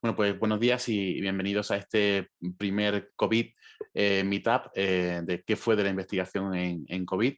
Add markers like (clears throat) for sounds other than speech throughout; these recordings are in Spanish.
Bueno, pues buenos días y bienvenidos a este primer COVID eh, Meetup eh, de qué fue de la investigación en, COVID.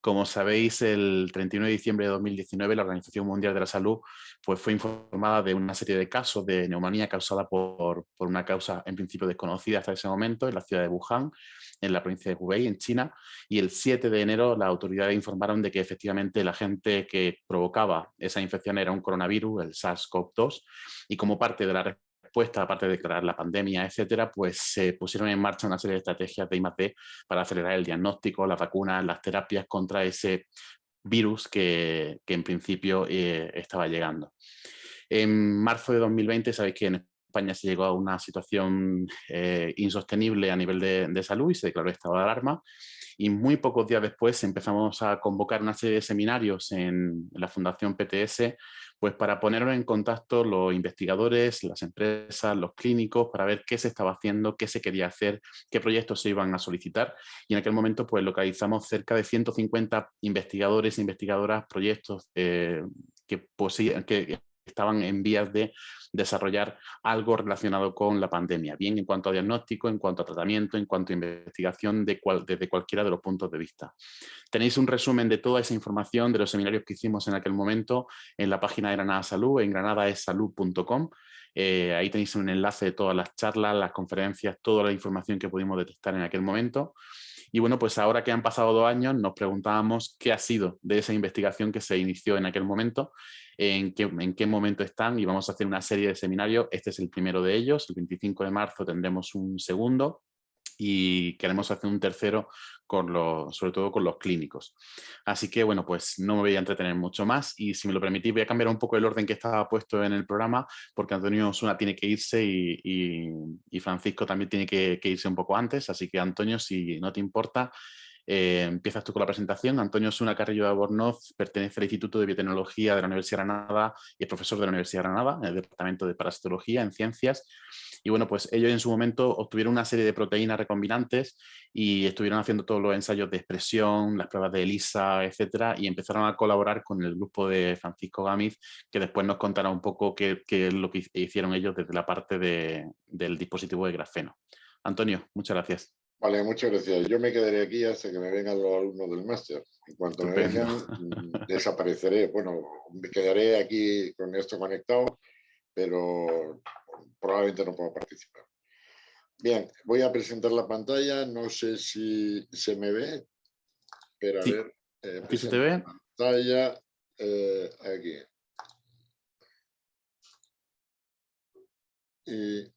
Como sabéis, el 31 de diciembre de 2019 la Organización Mundial de la Salud pues, fue informada de una serie de casos de neumonía causada por, por una causa en principio desconocida hasta ese momento en la ciudad de Wuhan, en la provincia de Hubei, en China, y el 7 de enero las autoridades informaron de que efectivamente el agente que provocaba esa infección era un coronavirus, el SARS-CoV-2, y como parte de la respuesta, aparte de declarar la pandemia, etcétera, pues se pusieron en marcha una serie de estrategias de I+D para acelerar el diagnóstico, las vacunas, las terapias contra ese virus que, en principio eh, estaba llegando. En marzo de 2020, sabéis que en España se llegó a una situación eh, insostenible a nivel de, salud y se declaró estado de alarma. Y muy pocos días después empezamos a convocar una serie de seminarios en la Fundación PTS pues para ponernos en contacto los investigadores, las empresas, los clínicos, para ver qué se estaba haciendo, qué se quería hacer, qué proyectos se iban a solicitar. Y en aquel momento pues localizamos cerca de 150 investigadores e investigadoras, proyectos eh, que, que estaban en vías de desarrollar algo relacionado con la pandemia, bien en cuanto a diagnóstico, en cuanto a tratamiento, en cuanto a investigación de desde cualquiera de los puntos de vista. Tenéis un resumen de toda esa información de los seminarios que hicimos en aquel momento en la página de Granada Salud, en granadaesalud.com. Eh, ahí tenéis un enlace de todas las charlas, las conferencias, toda la información que pudimos detectar en aquel momento. Y bueno, pues ahora que han pasado dos años, nos preguntábamos qué ha sido de esa investigación que se inició en aquel momento en qué, en qué momento están y vamos a hacer una serie de seminarios. Este es el primero de ellos, el 25 de marzo tendremos un segundo y queremos hacer un tercero con sobre todo con los clínicos. Así que bueno, pues no me voy a entretener mucho más y si me lo permitís voy a cambiar un poco el orden que estaba puesto en el programa porque Antonio Osuna tiene que irse y, Francisco también tiene que, irse un poco antes, así que Antonio, si no te importa, eh, empiezas tú con la presentación. Antonio Suna Carrillo de Abornoz pertenece al Instituto de Biotecnología de la Universidad de Granada y es profesor de la Universidad de Granada en el Departamento de Parasitología en Ciencias. Y bueno, pues ellos en su momento obtuvieron una serie de proteínas recombinantes y estuvieron haciendo todos los ensayos de expresión, las pruebas de ELISA, etcétera, y empezaron a colaborar con el grupo de Francisco Gámez, que después nos contará un poco qué, es lo que hicieron ellos desde la parte del dispositivo de grafeno. Antonio, muchas gracias. Vale, muchas gracias. Yo me quedaré aquí hasta que me vengan los alumnos del máster. En cuanto me vengan, mm, desapareceré. Bueno, me quedaré aquí con esto conectado, pero probablemente no puedo participar. Bien, voy a presentar la pantalla. No sé si se me ve, pero a ver. Eh, ¿Aquí se te ve? Pantalla, eh, aquí. Y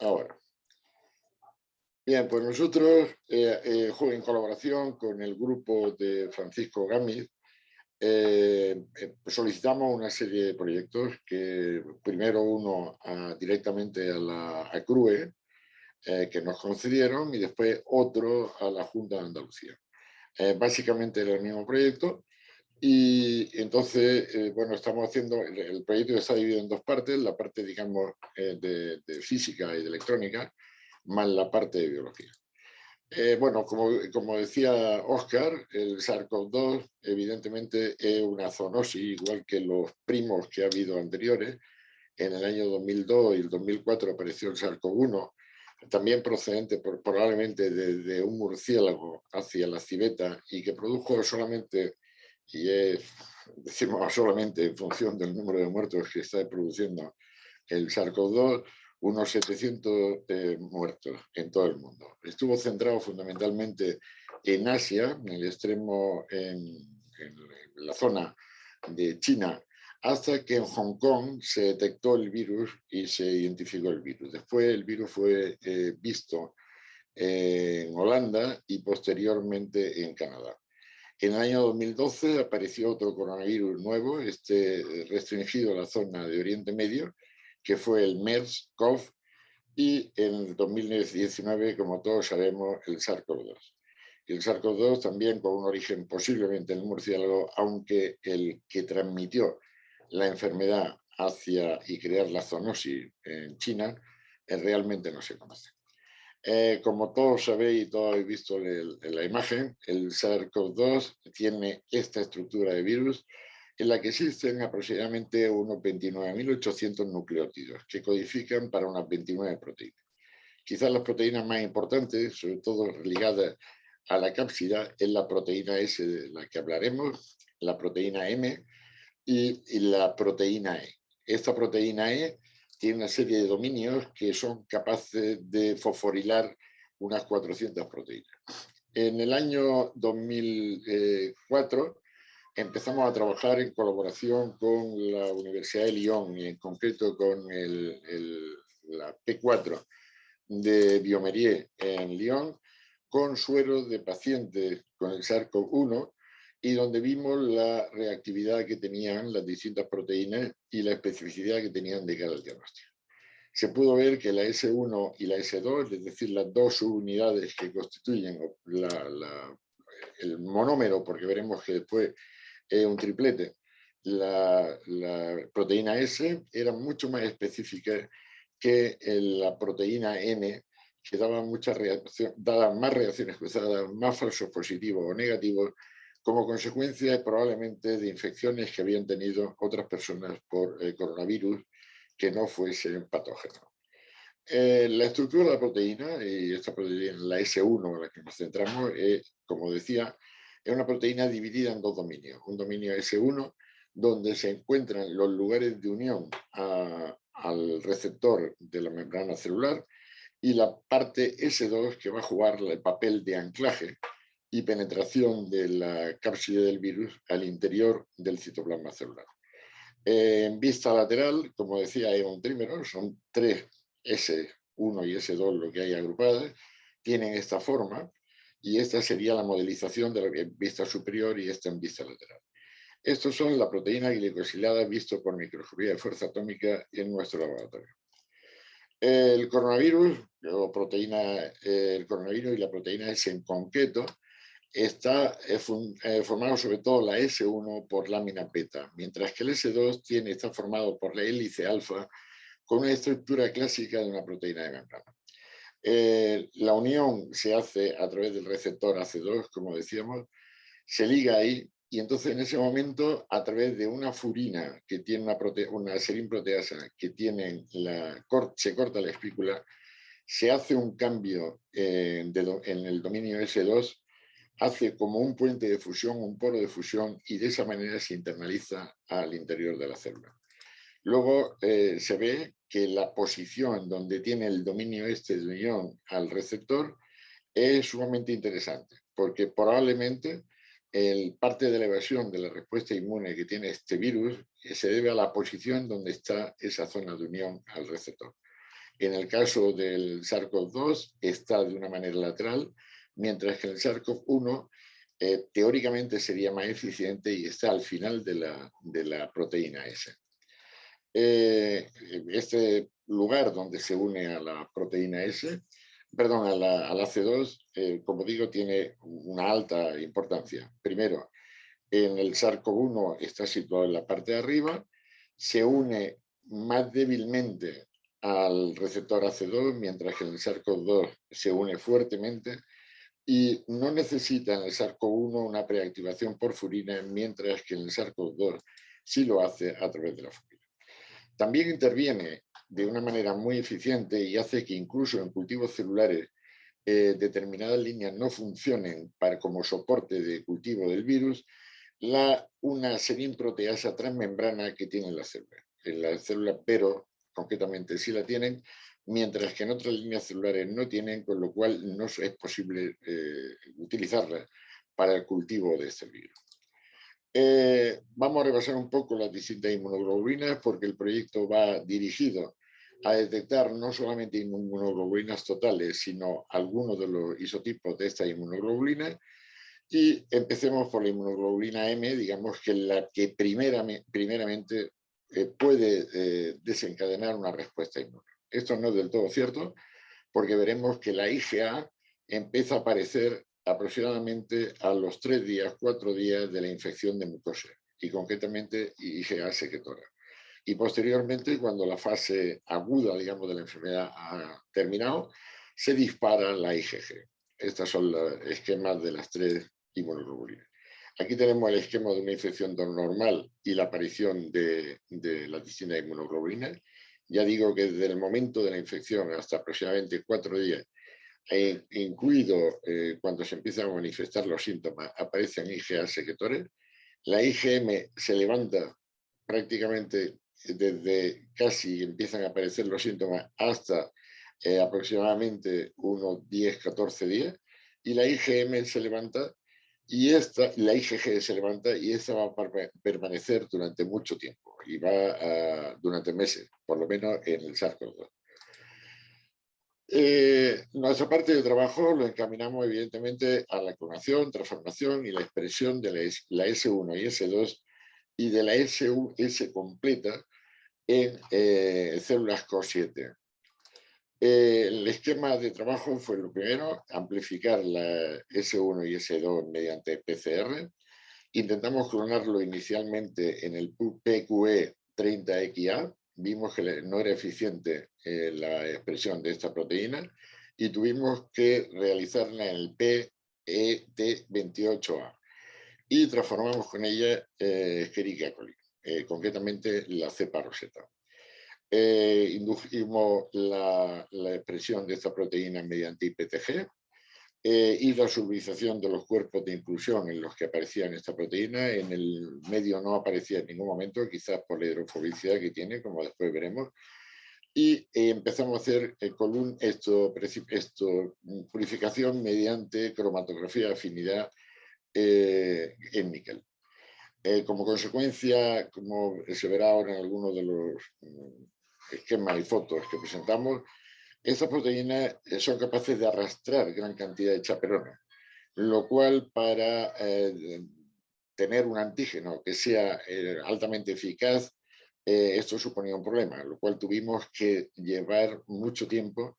ahora. Bien, pues nosotros, eh, eh, en colaboración con el grupo de Francisco Gámez, eh, solicitamos una serie de proyectos que primero uno directamente a la CRUE, que nos concedieron, y después otro a la Junta de Andalucía. básicamente era el mismo proyecto, y entonces, bueno, estamos haciendo, el, proyecto está dividido en dos partes, la parte, digamos, de, de física y de electrónica, más la parte de biología. Eh, bueno, como, decía Oscar, el SARS-CoV-2 evidentemente es una zoonosis, igual que los primos que ha habido anteriores. En el año 2002 y el 2004 apareció el SARS-CoV-1, también procedente probablemente de, un murciélago hacia la civeta y que produjo solamente, y es, decimos solamente en función del número de muertos que está produciendo el SARS-CoV-2, unos 700 eh, muertos en todo el mundo. Estuvo centrado fundamentalmente en Asia, en el extremo, en, la zona de China, hasta que en Hong Kong se detectó el virus y se identificó el virus. Después el virus fue eh, visto en Holanda y posteriormente en Canadá. En el año 2012 apareció otro coronavirus nuevo, este restringido a la zona de Oriente Medio, que fue el MERS-CoV, y en 2019, como todos sabemos, el SARS-CoV-2. El SARS-CoV-2 también con un origen posiblemente en el murciélago, aunque el que transmitió la enfermedad hacia y crear la zoonosis en China, eh, realmente no se conoce. Eh, como todos sabéis y todos habéis visto en la imagen, el SARS-CoV-2 tiene esta estructura de virus en la que existen aproximadamente unos 29.800 nucleótidos que codifican para unas 29 proteínas. Quizás las proteínas más importantes, sobre todo ligadas a la cápsida, es la proteína S de la que hablaremos, la proteína M y, la proteína E. Esta proteína E tiene una serie de dominios que son capaces de fosforilar unas 400 proteínas. En el año 2004 empezamos a trabajar en colaboración con la Universidad de Lyon y en concreto con la P4 de Biomerier en Lyon con sueros de pacientes con el SARS-CoV-1 y donde vimos la reactividad que tenían las distintas proteínas y la especificidad que tenían de cara al diagnóstico. Se pudo ver que la S1 y la S2, es decir, las dos subunidades que constituyen el monómero, porque veremos que después es un triplete, la, la proteína S era mucho más específica que la proteína N, que daba, muchas reacciones, daba más reacciones cruzadas, más falsos positivos o negativos, como consecuencia probablemente de infecciones que habían tenido otras personas por el coronavirus que no fuesen patógenos. Eh, la estructura de la proteína, y esta proteína, la S1 en la que nos centramos, como decía, es una proteína dividida en dos dominios. Un dominio S1, donde se encuentran los lugares de unión al receptor de la membrana celular y la parte S2 que va a jugar el papel de anclaje y penetración de la cápside del virus al interior del citoplasma celular. En vista lateral, como decía, hay un trímero, son tres S1 y S2 lo que hay agrupadas, tienen esta forma y esta sería la modelización de la vista superior y esta en vista lateral. Estos son la proteína glicosilada visto por microscopía de fuerza atómica en nuestro laboratorio. El coronavirus, o proteína, el coronavirus y la proteína S en concreto, está eh, eh, formado sobre todo la S1 por lámina beta, mientras que el S2 tiene, está formado por la hélice alfa con una estructura clásica de una proteína de membrana. Eh, la unión se hace a través del receptor AC2, como decíamos, se liga ahí y entonces en ese momento, a través de una furina que tiene una, una serinproteasa que tiene la, se corta la espícula, se hace un cambio eh, en el dominio S2, hace como un puente de fusión, un poro de fusión, y de esa manera se internaliza al interior de la célula. Luego eh, se ve que la posición donde tiene el dominio este de unión al receptor es sumamente interesante, porque probablemente el parte de la evasión de la respuesta inmune que tiene este virus se debe a la posición donde está esa zona de unión al receptor. En el caso del SARS-CoV-2 está de una manera lateral, mientras que el SARS-CoV-1 eh, teóricamente sería más eficiente y está al final de la, de la proteína S. Eh, este lugar donde se une a la proteína S perdón, a la, C2, eh, como digo, tiene una alta importancia. Primero, en el SARS-CoV-1 está situado en la parte de arriba, se une más débilmente al receptor AC2, mientras que en el SARS-CoV-2 se une fuertemente y no necesita en el SARS-CoV-1 una preactivación por furina, mientras que en el SARS-CoV-2 sí lo hace a través de la furina. También interviene de una manera muy eficiente y hace que incluso en cultivos celulares eh, determinadas líneas no funcionen para, como soporte de cultivo del virus, la, una proteasa transmembrana que tiene la célula. En la célula, pero concretamente sí la tienen, mientras que en otras líneas celulares no tienen, con lo cual no es posible eh, utilizarla para el cultivo de este virus. Eh, vamos a repasar un poco las distintas inmunoglobulinas porque el proyecto va dirigido a detectar no solamente inmunoglobulinas totales, sino algunos de los isotipos de esta inmunoglobulina. Y empecemos por la inmunoglobulina M, digamos que la que primeramente eh, puede eh, desencadenar una respuesta inmune. Esto no es del todo cierto, porque veremos que la IgA empieza a aparecer aproximadamente a los tres días, cuatro días de la infección de mucosa y concretamente IgA secretora. Y posteriormente, cuando la fase aguda, digamos, de la enfermedad ha terminado, se dispara la IgG. Estos son los esquemas de las tres inmunoglobulinas. Aquí tenemos el esquema de una infección normal y la aparición de, de las distintas inmunoglobulinas. Ya digo que desde el momento de la infección hasta aproximadamente cuatro días, e incluido eh, cuando se empiezan a manifestar los síntomas, aparecen IgA secretores. La IgM se levanta prácticamente desde casi empiezan a aparecer los síntomas hasta eh, aproximadamente unos 10-14 días y la IgM se levanta y esta, la IgG se levanta y esta va a permanecer durante mucho tiempo y va durante meses, por lo menos en el SARS-CoV-2. Eh, nuestra parte de trabajo lo encaminamos evidentemente a la clonación, transformación y la expresión de la, S1 y S2 y de la S completa en eh, células CO7. Eh, el esquema de trabajo fue lo primero, amplificar la S1 y S2 mediante PCR. Intentamos clonarlo inicialmente en el PQE 30XA. Vimos que no era eficiente eh, la expresión de esta proteína y tuvimos que realizarla en el PET28A. Y transformamos con ella eh, Escherichia coli, eh, concretamente la cepa roseta eh, indujimos la, expresión de esta proteína mediante IPTG eh, y la solubilización de los cuerpos de inclusión en los que aparecía esta proteína. En el medio no aparecía en ningún momento, quizás por la hidrofobicidad que tiene, como después veremos. Y eh, empezamos a hacer column, esto, esto, purificación mediante cromatografía de afinidad en níquel. como consecuencia, como se verá ahora en algunos de los esquemas y fotos que presentamos, estas proteínas eh, son capaces de arrastrar gran cantidad de chaperones, lo cual para eh, tener un antígeno que sea eh, altamente eficaz, esto suponía un problema, lo cual tuvimos que llevar mucho tiempo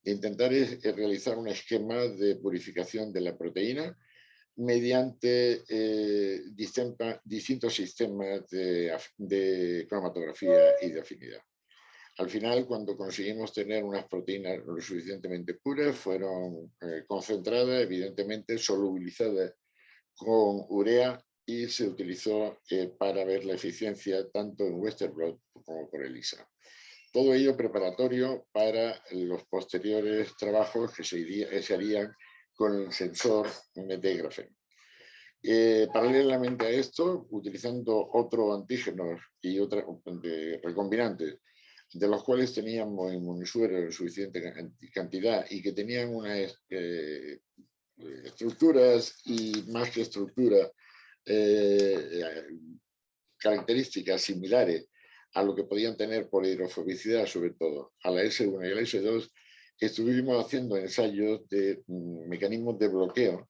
de intentar realizar un esquema de purificación de la proteína mediante distintos sistemas de cromatografía y de afinidad. Al final, cuando conseguimos tener unas proteínas lo suficientemente puras, fueron eh, concentradas, evidentemente solubilizadas con urea y se utilizó eh, para ver la eficiencia tanto en Western Blot como por ELISA. Todo ello preparatorio para los posteriores trabajos que se, harían con el sensor grafeno. Eh, paralelamente a esto, utilizando otros antígenos y otras recombinantes de los cuales teníamos en suficiente cantidad y que tenían unas eh, estructuras y más que estructura, eh, características similares a lo que podían tener por hidrofobicidad, sobre todo a la S1 y a la S2, estuvimos haciendo ensayos de mm, mecanismos de bloqueo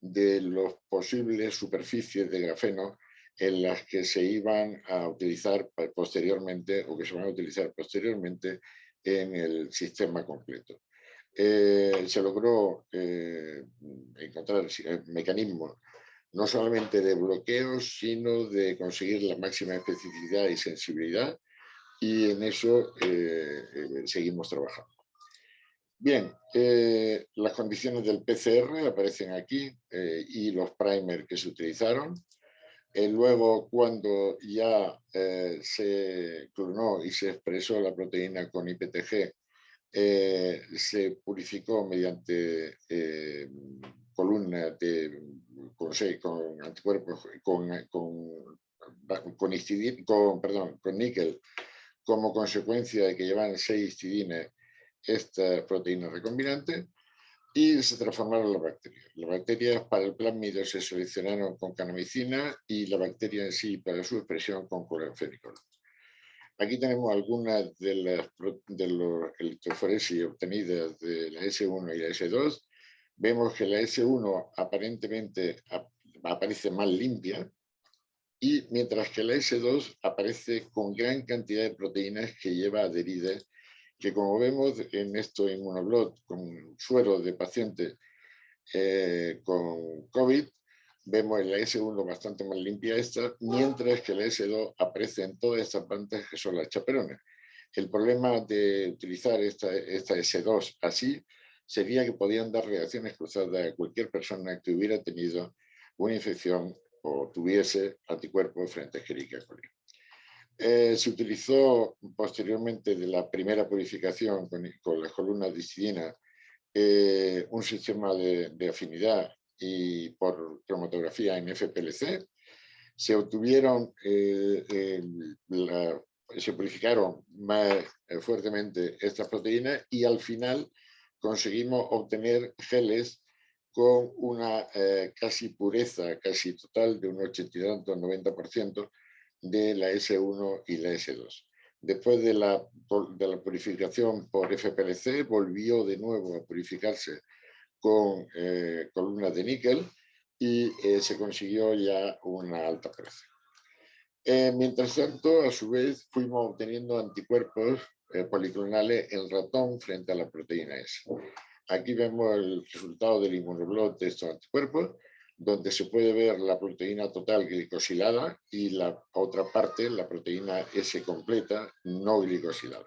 de las posibles superficies de grafeno en las que se iban a utilizar posteriormente o que se van a utilizar posteriormente en el sistema completo. Eh, se logró eh, encontrar mecanismos no solamente de bloqueo, sino de conseguir la máxima especificidad y sensibilidad y en eso eh, seguimos trabajando. Bien, las condiciones del PCR aparecen aquí y los primers que se utilizaron. Eh, luego, cuando ya eh, se clonó y se expresó la proteína con IPTG, eh, se purificó mediante columnas de, con, con anticuerpos, con, con, con, perdón, con níquel, como consecuencia de que llevan seis histidines esta proteína recombinante y se transformaron las bacterias. Las bacterias para el plásmido se seleccionaron con canamicina y la bacteria en sí para su expresión con cloranfenicol. Aquí tenemos algunas de las de los electroforesis obtenidas de la S1 y la S2. Vemos que la S1 aparentemente aparece más limpia y mientras que la S2 aparece con gran cantidad de proteínas que lleva adheridas que como vemos en esto inmunoblot con suero de pacientes eh, con COVID, vemos en la S1 bastante más limpia esta, mientras que la S2 aparece en todas estas plantas que son las chaperones. El problema de utilizar esta, esta S2 así sería que podían dar reacciones cruzadas a cualquier persona que hubiera tenido una infección o tuviese anticuerpos frente a Escherichia coli. Eh, se utilizó posteriormente de la primera purificación con, las columnas de histidina eh, un sistema de, afinidad y por cromatografía en FPLC. Se obtuvieron, eh, se purificaron más fuertemente estas proteínas y al final conseguimos obtener geles con una casi pureza, casi total de un 80 y tanto, 90%, de la S1 y la S2. Después de la, de la purificación por FPLC, volvió de nuevo a purificarse con eh, columnas de níquel y eh, se consiguió ya una alta pureza. Eh, mientras tanto, a su vez, fuimos obteniendo anticuerpos policlonales en ratón frente a la proteína S. Aquí vemos el resultado del inmunoblot de estos anticuerpos donde se puede ver la proteína total glicosilada y la otra parte, la proteína S completa, no glicosilada.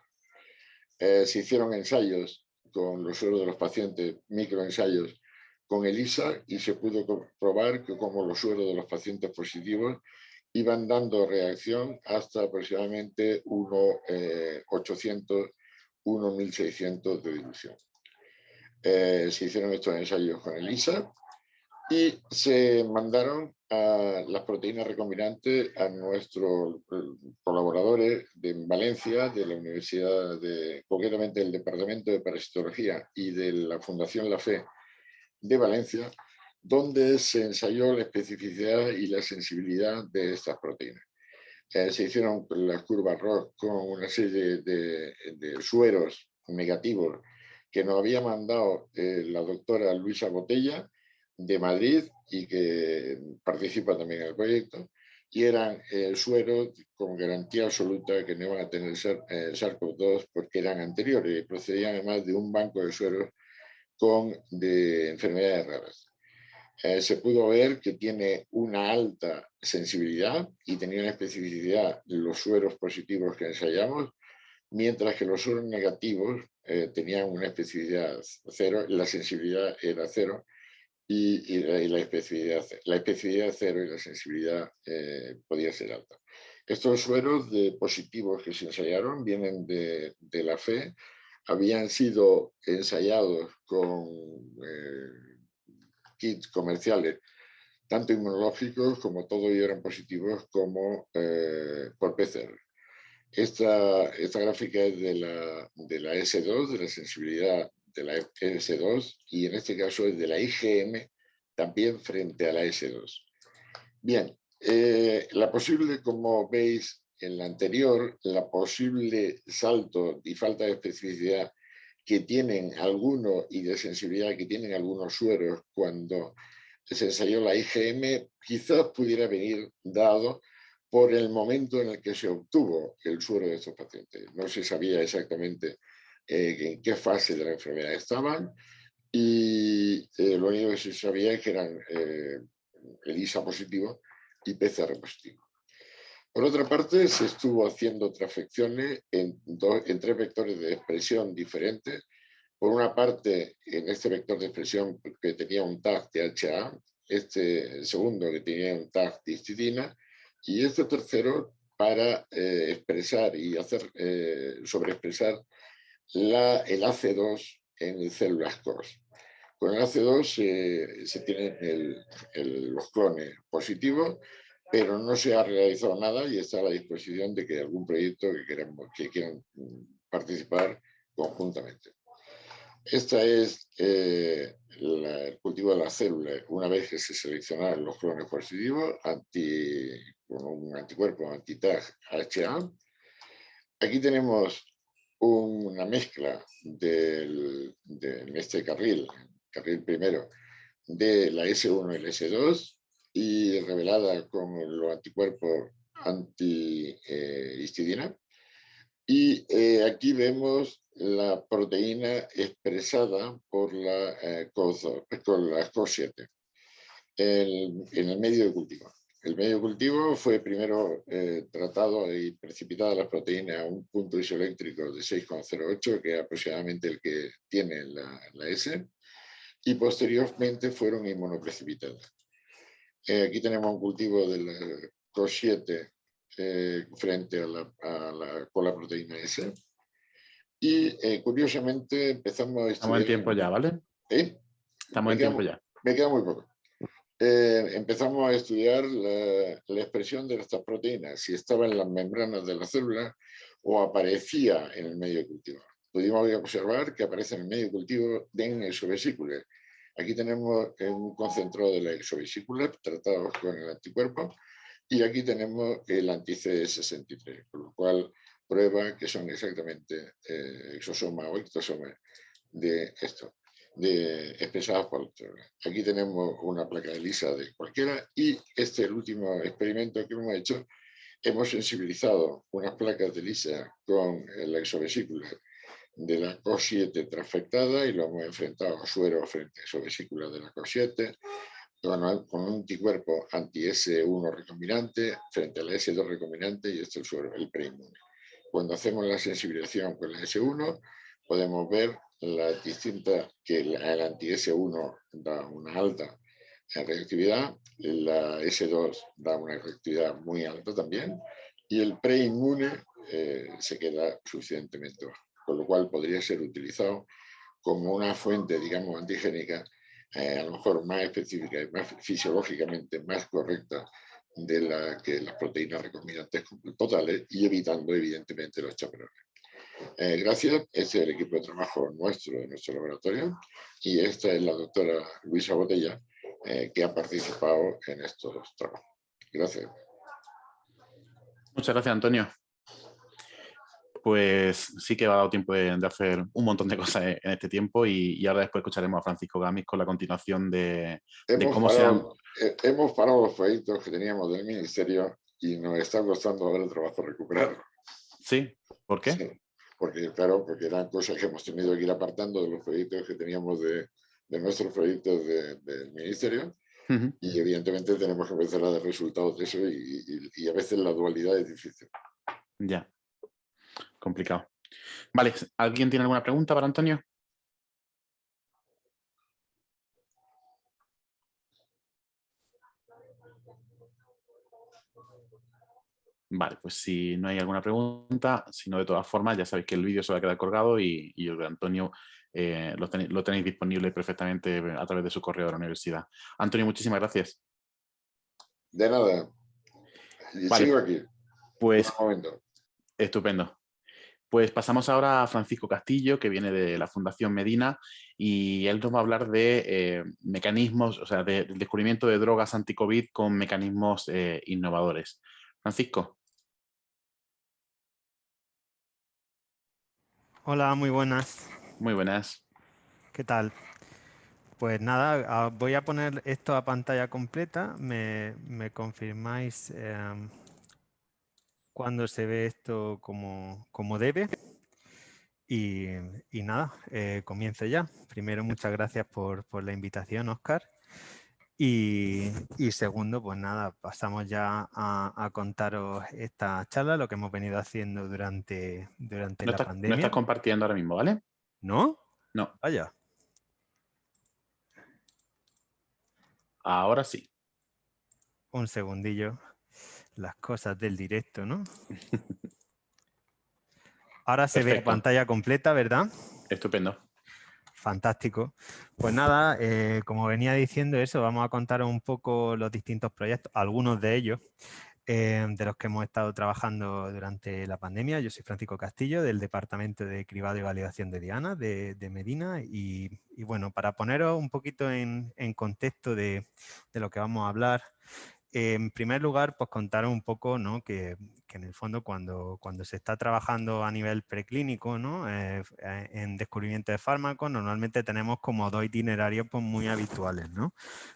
Eh, se hicieron ensayos con los sueros de los pacientes, microensayos, con ELISA y se pudo comprobar que como los sueros de los pacientes positivos iban dando reacción hasta aproximadamente 1.800, eh, 1.600 de dilución. Eh, se hicieron estos ensayos con ELISA y se mandaron a las proteínas recombinantes a nuestros eh, colaboradores de Valencia, de la Universidad, de, concretamente del Departamento de Parasitología y de la Fundación La Fe de Valencia, donde se ensayó la especificidad y la sensibilidad de estas proteínas. Eh, se hicieron las curvas ROS con una serie de, sueros negativos que nos había mandado eh, la doctora Luisa Botella, de Madrid y que participa también en el proyecto, y eran eh, sueros con garantía absoluta que no iban a tener eh, SARS-CoV-2 porque eran anteriores y procedían además de un banco de sueros con, de enfermedades raras. Eh, se pudo ver que tiene una alta sensibilidad y tenía una especificidad los sueros positivos que ensayamos, mientras que los sueros negativos tenían una especificidad cero, la sensibilidad era cero, y, la, especificidad, la especificidad cero y la sensibilidad eh, podía ser alta. Estos sueros de positivos que se ensayaron vienen de, de la fe, habían sido ensayados con eh, kits comerciales, tanto inmunológicos como todos eran positivos como eh, por PCR. Esta, esta gráfica es de la, de la S2, de la sensibilidad de la S2 y en este caso es de la IgM también frente a la S2. Bien, eh, la posible, como veis en la anterior, la posible salto y falta de especificidad que tienen algunos y de sensibilidad que tienen algunos sueros cuando se ensayó la IgM, quizás pudiera venir dado por el momento en el que se obtuvo el suero de estos pacientes. No se sabía exactamente eh, en qué fase de la enfermedad estaban y eh, lo único que se sabía es que eran eh, ELISA positivo y PCR positivo. Por otra parte, se estuvo haciendo transfecciones en, en tres vectores de expresión diferentes. Por una parte, en este vector de expresión que tenía un tag de HA, este segundo que tenía un tag de histidina, y este tercero para expresar y hacer sobreexpresar la, el AC2 en células COS. Con el AC2 se tienen los clones positivos, pero no se ha realizado nada y está a la disposición de que algún proyecto que, que quieran participar conjuntamente. Este es eh, el cultivo de la célula. Una vez que se seleccionaron los clones positivos anti, con un anticuerpo anti-TAG HA, aquí tenemos una mezcla del, de, en este carril, carril primero, de la S1 y la S2 y revelada con los anticuerpos anti-histidina. y eh, aquí vemos la proteína expresada por la, eh, con la COS7 en el medio de cultivo. El medio cultivo fue primero eh, tratado y precipitada la proteína a un punto isoeléctrico de 6,08, que es aproximadamente el que tiene la, S, y posteriormente fueron inmunoprecipitadas. aquí tenemos un cultivo del COS7 frente a la, con la proteína S. Y curiosamente empezamos a Estamos en tiempo ya, ¿vale? Estamos en tiempo ya. Me queda muy poco. Eh, empezamos a estudiar la, expresión de estas proteínas, si estaba en las membranas de la célula o aparecía en el medio cultivo. Pudimos observar que aparece en el medio cultivo en exovesículas. Aquí tenemos un concentrado de la exovesícula tratado con el anticuerpo y aquí tenemos el anti-CD63, con lo cual prueba que son exactamente eh, exosoma o ectosoma de esto de expresadas por Aquí tenemos una placa de lisa de cualquiera y este el último experimento que hemos hecho. Hemos sensibilizado unas placas de lisa con la exovesícula de la COS7 transfectada y lo hemos enfrentado a suero frente a exovesícula de la COS7 con, un anticuerpo anti-S1 recombinante frente a la S2 recombinante y este es el suero, el preinmune. Cuando hacemos la sensibilización con la S1 podemos ver la distinta que el, anti-S1 da una alta reactividad, la S2 da una reactividad muy alta también, y el preinmune eh, se queda suficientemente bajo, con lo cual podría ser utilizado como una fuente, digamos, antigénica, eh, a lo mejor más específica y más fisiológicamente más correcta de la que las proteínas recombinantes totales y evitando evidentemente los chaperones. Eh, gracias, este es el equipo de trabajo nuestro, de nuestro laboratorio, y esta es la doctora Luisa Botella, eh, que ha participado en estos trabajos. Gracias. Muchas gracias, Antonio. Pues sí que ha dado tiempo de, hacer un montón de cosas en este tiempo y, ahora después escucharemos a Francisco Gamis con la continuación de, cómo se han... Eh, hemos parado los proyectos que teníamos del Ministerio y nos está costando ahora el trabajo recuperarlo. ¿Sí? ¿Por qué? Porque claro, porque eran cosas que hemos tenido que ir apartando de los proyectos que teníamos de, de nuestros proyectos del ministerio y evidentemente tenemos que empezar a dar resultados de eso y, y, a veces la dualidad es difícil. Ya, complicado. Vale, ¿alguien tiene alguna pregunta para Antonio? Vale, pues si no hay alguna pregunta, si no de todas formas ya sabéis que el vídeo se va a quedar colgado y, y el de Antonio eh, lo, tenéis, disponible perfectamente a través de su correo de la universidad. Antonio, muchísimas gracias. De nada. Y sigo aquí. Pues, estupendo. Pues pasamos ahora a Francisco Castillo, que viene de la Fundación Medina, y él nos va a hablar de eh, mecanismos, o sea, del descubrimiento de drogas anti-COVID con mecanismos eh, innovadores. Francisco. Hola, muy buenas. Muy buenas. ¿Qué tal? Pues nada, voy a poner esto a pantalla completa. Me, confirmáis em, cuando se ve esto como, debe. Y, nada, eh, comienzo ya. Primero, muchas gracias por, por la invitación, Oscar. Y, segundo, pues nada, pasamos ya a, contaros esta charla, lo que hemos venido haciendo durante, durante la pandemia. No estás compartiendo ahora mismo, ¿vale? ¿No? No. Vaya. Ahora sí. Un segundillo. Las cosas del directo, ¿no? (laughs) Ahora se ve pantalla completa, ¿verdad? Estupendo. Fantástico. Pues nada, eh, como venía diciendo eso, vamos a contar un poco los distintos proyectos, algunos de ellos, eh, de los que hemos estado trabajando durante la pandemia. Yo soy Francisco Castillo, del Departamento de Cribado y Validación de Diana, de, Medina. Y, bueno, para poneros un poquito en, contexto de, de, lo que vamos a hablar, en primer lugar, pues contar un poco ¿no? que, en el fondo cuando, cuando se está trabajando a nivel preclínico ¿no? Eh, eh, en descubrimiento de fármacos, normalmente tenemos como dos itinerarios pues, muy habituales. ¿no?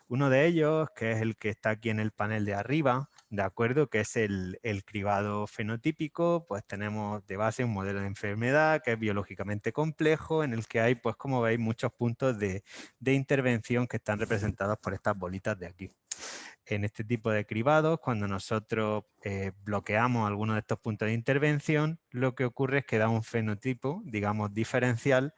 Uno de ellos, que es el que está aquí en el panel de arriba, de acuerdo, que es el, el, cribado fenotípico, pues tenemos de base un modelo de enfermedad que es biológicamente complejo, en el que hay, pues como veis, muchos puntos de, de intervención que están representados por estas bolitas de aquí. En este tipo de cribados, cuando nosotros eh, bloqueamos alguno de estos puntos de intervención, lo que ocurre es que da un fenotipo, digamos, diferencial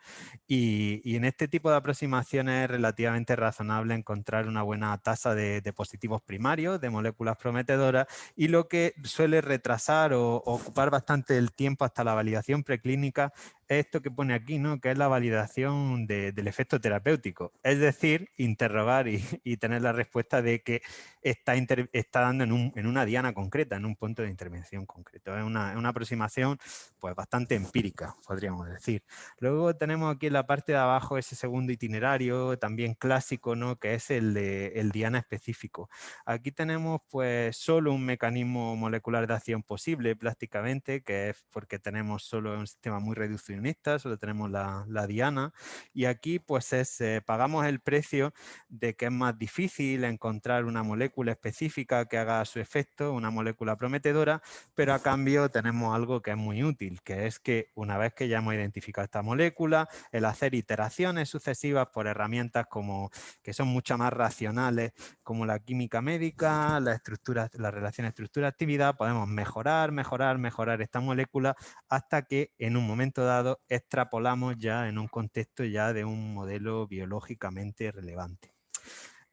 y, en este tipo de aproximaciones es relativamente razonable encontrar una buena tasa de, positivos primarios, de moléculas prometedoras y lo que suele retrasar o, o ocupar bastante el tiempo hasta la validación preclínica esto que pone aquí, ¿no? que es la validación del efecto terapéutico. Es decir, interrogar y, (laughs) tener la respuesta de que está, está dando en, una diana concreta, en un punto de intervención concreto. Es una, aproximación pues, bastante empírica, podríamos decir. Luego tenemos aquí en la parte de abajo ese segundo itinerario, también clásico, ¿no? que es el, de, el diana específico. Aquí tenemos pues, solo un mecanismo molecular de acción posible prácticamente, que es porque tenemos solo un sistema muy reducido solo tenemos la, diana y aquí pues es, eh, pagamos el precio de que es más difícil encontrar una molécula específica que haga su efecto, una molécula prometedora, pero a cambio tenemos algo que es muy útil, que es que una vez que ya hemos identificado esta molécula, el hacer iteraciones sucesivas por herramientas como que son mucho más racionales, como la química médica, la estructura, la relación estructura-actividad, podemos mejorar, mejorar, mejorar esta molécula hasta que en un momento dado extrapolamos ya en un contexto ya de un modelo biológicamente relevante.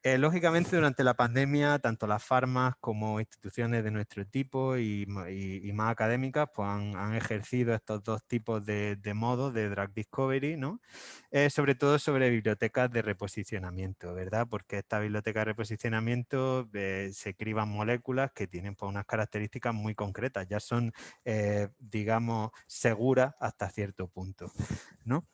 Eh, lógicamente, durante la pandemia, tanto las farmas como instituciones de nuestro tipo y, más académicas pues han, ejercido estos dos tipos de, modos de drug discovery, ¿no? Eh, sobre todo sobre bibliotecas de reposicionamiento, ¿verdad? Porque esta biblioteca de reposicionamiento eh, se criban moléculas que tienen pues, unas características muy concretas, ya son, digamos, seguras hasta cierto punto, ¿no?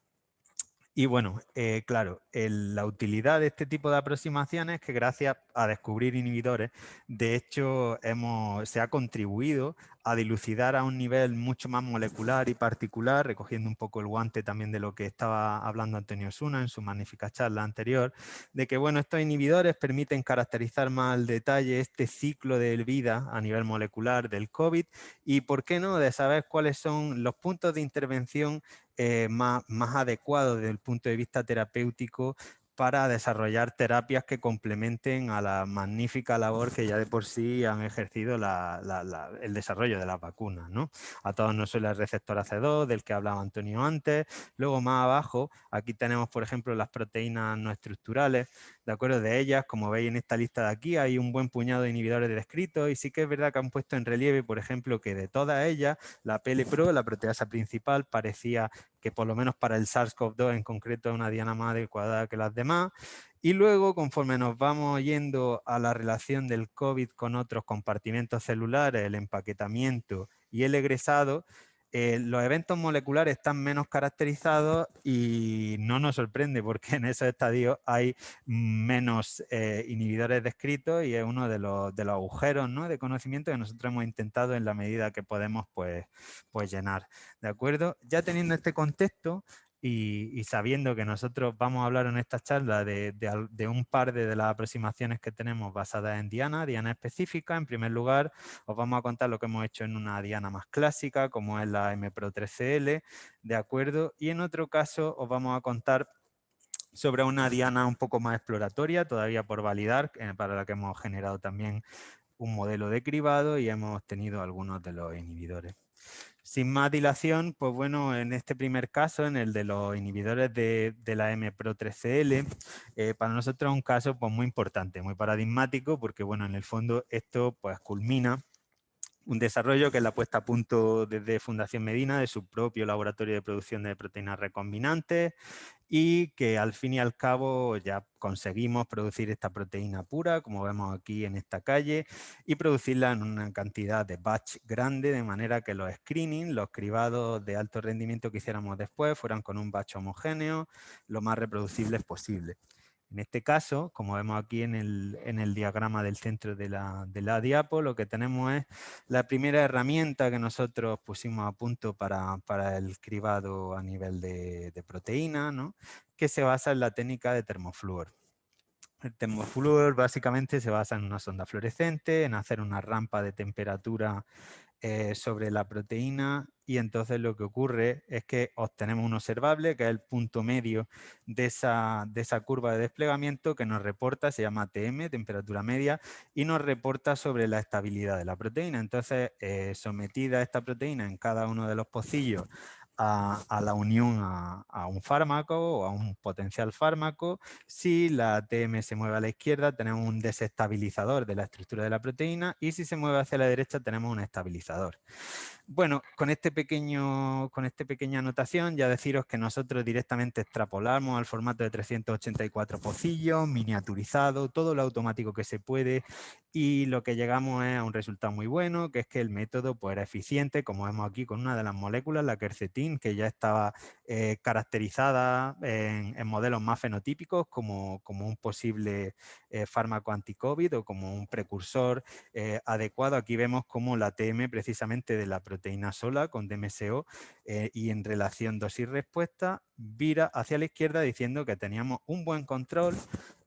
Y bueno, eh, claro, la utilidad de este tipo de aproximaciones es que gracias a descubrir inhibidores, de hecho hemos, se ha contribuido a dilucidar a un nivel mucho más molecular y particular, recogiendo un poco el guante también de lo que estaba hablando Antonio Suna en su magnífica charla anterior, de que bueno, estos inhibidores permiten caracterizar más al detalle este ciclo de vida a nivel molecular del COVID y, ¿por qué no?, de saber cuáles son los puntos de intervención eh, más, más adecuado desde el punto de vista terapéutico para desarrollar terapias que complementen a la magnífica labor que ya de por sí han ejercido el desarrollo de las vacunas. ¿no? A todos nos suele el receptor AC2, del que hablaba Antonio antes. Luego más abajo, aquí tenemos por ejemplo las proteínas no estructurales. De acuerdo de ellas, como veis en esta lista de aquí, hay un buen puñado de inhibidores descritos y sí que es verdad que han puesto en relieve, por ejemplo, que de todas ellas, la PLPRO, la proteasa principal, parecía que por lo menos para el SARS-CoV-2 en concreto es una diana más adecuada que las demás. Y luego, conforme nos vamos yendo a la relación del COVID con otros compartimentos celulares, el empaquetamiento y el egresado, eh, los eventos moleculares están menos caracterizados y no nos sorprende porque (laughs) en esos estadios hay menos eh, inhibidores descritos y es uno de los, de los agujeros ¿no? de conocimiento que nosotros hemos intentado en la medida que podemos pues, pues llenar. ¿De acuerdo? Ya teniendo este contexto, y, sabiendo que nosotros vamos a hablar en esta charla de, un par de, las aproximaciones que tenemos basadas en Diana, Diana específica, en primer lugar os vamos a contar lo que hemos hecho en una Diana más clásica, como es la MPRO3CL, ¿de acuerdo? Y en otro caso os vamos a contar sobre una Diana un poco más exploratoria, todavía por validar, eh, para la que hemos generado también un modelo de cribado y hemos tenido algunos de los inhibidores. Sin más dilación, pues bueno, en este primer caso, en el de los inhibidores de, la MPRO3CL, eh, para nosotros es un caso pues, muy importante, muy paradigmático, porque bueno, en el fondo esto pues culmina un desarrollo que es la puesta a punto desde Fundación Medina de su propio laboratorio de producción de proteínas recombinantes y que al fin y al cabo ya conseguimos producir esta proteína pura, como vemos aquí en esta calle, y producirla en una cantidad de batch grande, de manera que los screening, los cribados de alto rendimiento que hiciéramos después, fueran con un batch homogéneo, lo más reproducibles posible. En este caso, como vemos aquí en el, diagrama del centro de la, de diapo, lo que tenemos es la primera herramienta que nosotros pusimos a punto para, el cribado a nivel de, proteína, que se basa en la técnica de termofluor. El termofluor básicamente se basa en una sonda fluorescente, en hacer una rampa de temperatura eh, sobre la proteína y entonces lo que ocurre es que obtenemos un observable que es el punto medio de esa, de esa curva de desplegamiento que nos reporta, se llama TM, temperatura media, y nos reporta sobre la estabilidad de la proteína. Entonces, eh, sometida esta proteína en cada uno de los pocillos a, la unión a, un fármaco o a un potencial fármaco. Si la TM se mueve a la izquierda, tenemos un desestabilizador de la estructura de la proteína y si se mueve hacia la derecha, tenemos un estabilizador. Bueno, con, este pequeño, con esta pequeña anotación ya deciros que nosotros directamente extrapolamos al formato de 384 pocillos, miniaturizado, todo lo automático que se puede y lo que llegamos es a un resultado muy bueno, que es que el método pues, era eficiente, como vemos aquí con una de las moléculas, la quercetin, que ya estaba eh, caracterizada en, modelos más fenotípicos como, como un posible eh, fármaco anti-COVID o como un precursor eh, adecuado. Aquí vemos como la TM precisamente de la proteína sola con DMSO y en relación dosis-respuesta vira hacia la izquierda diciendo que teníamos un buen control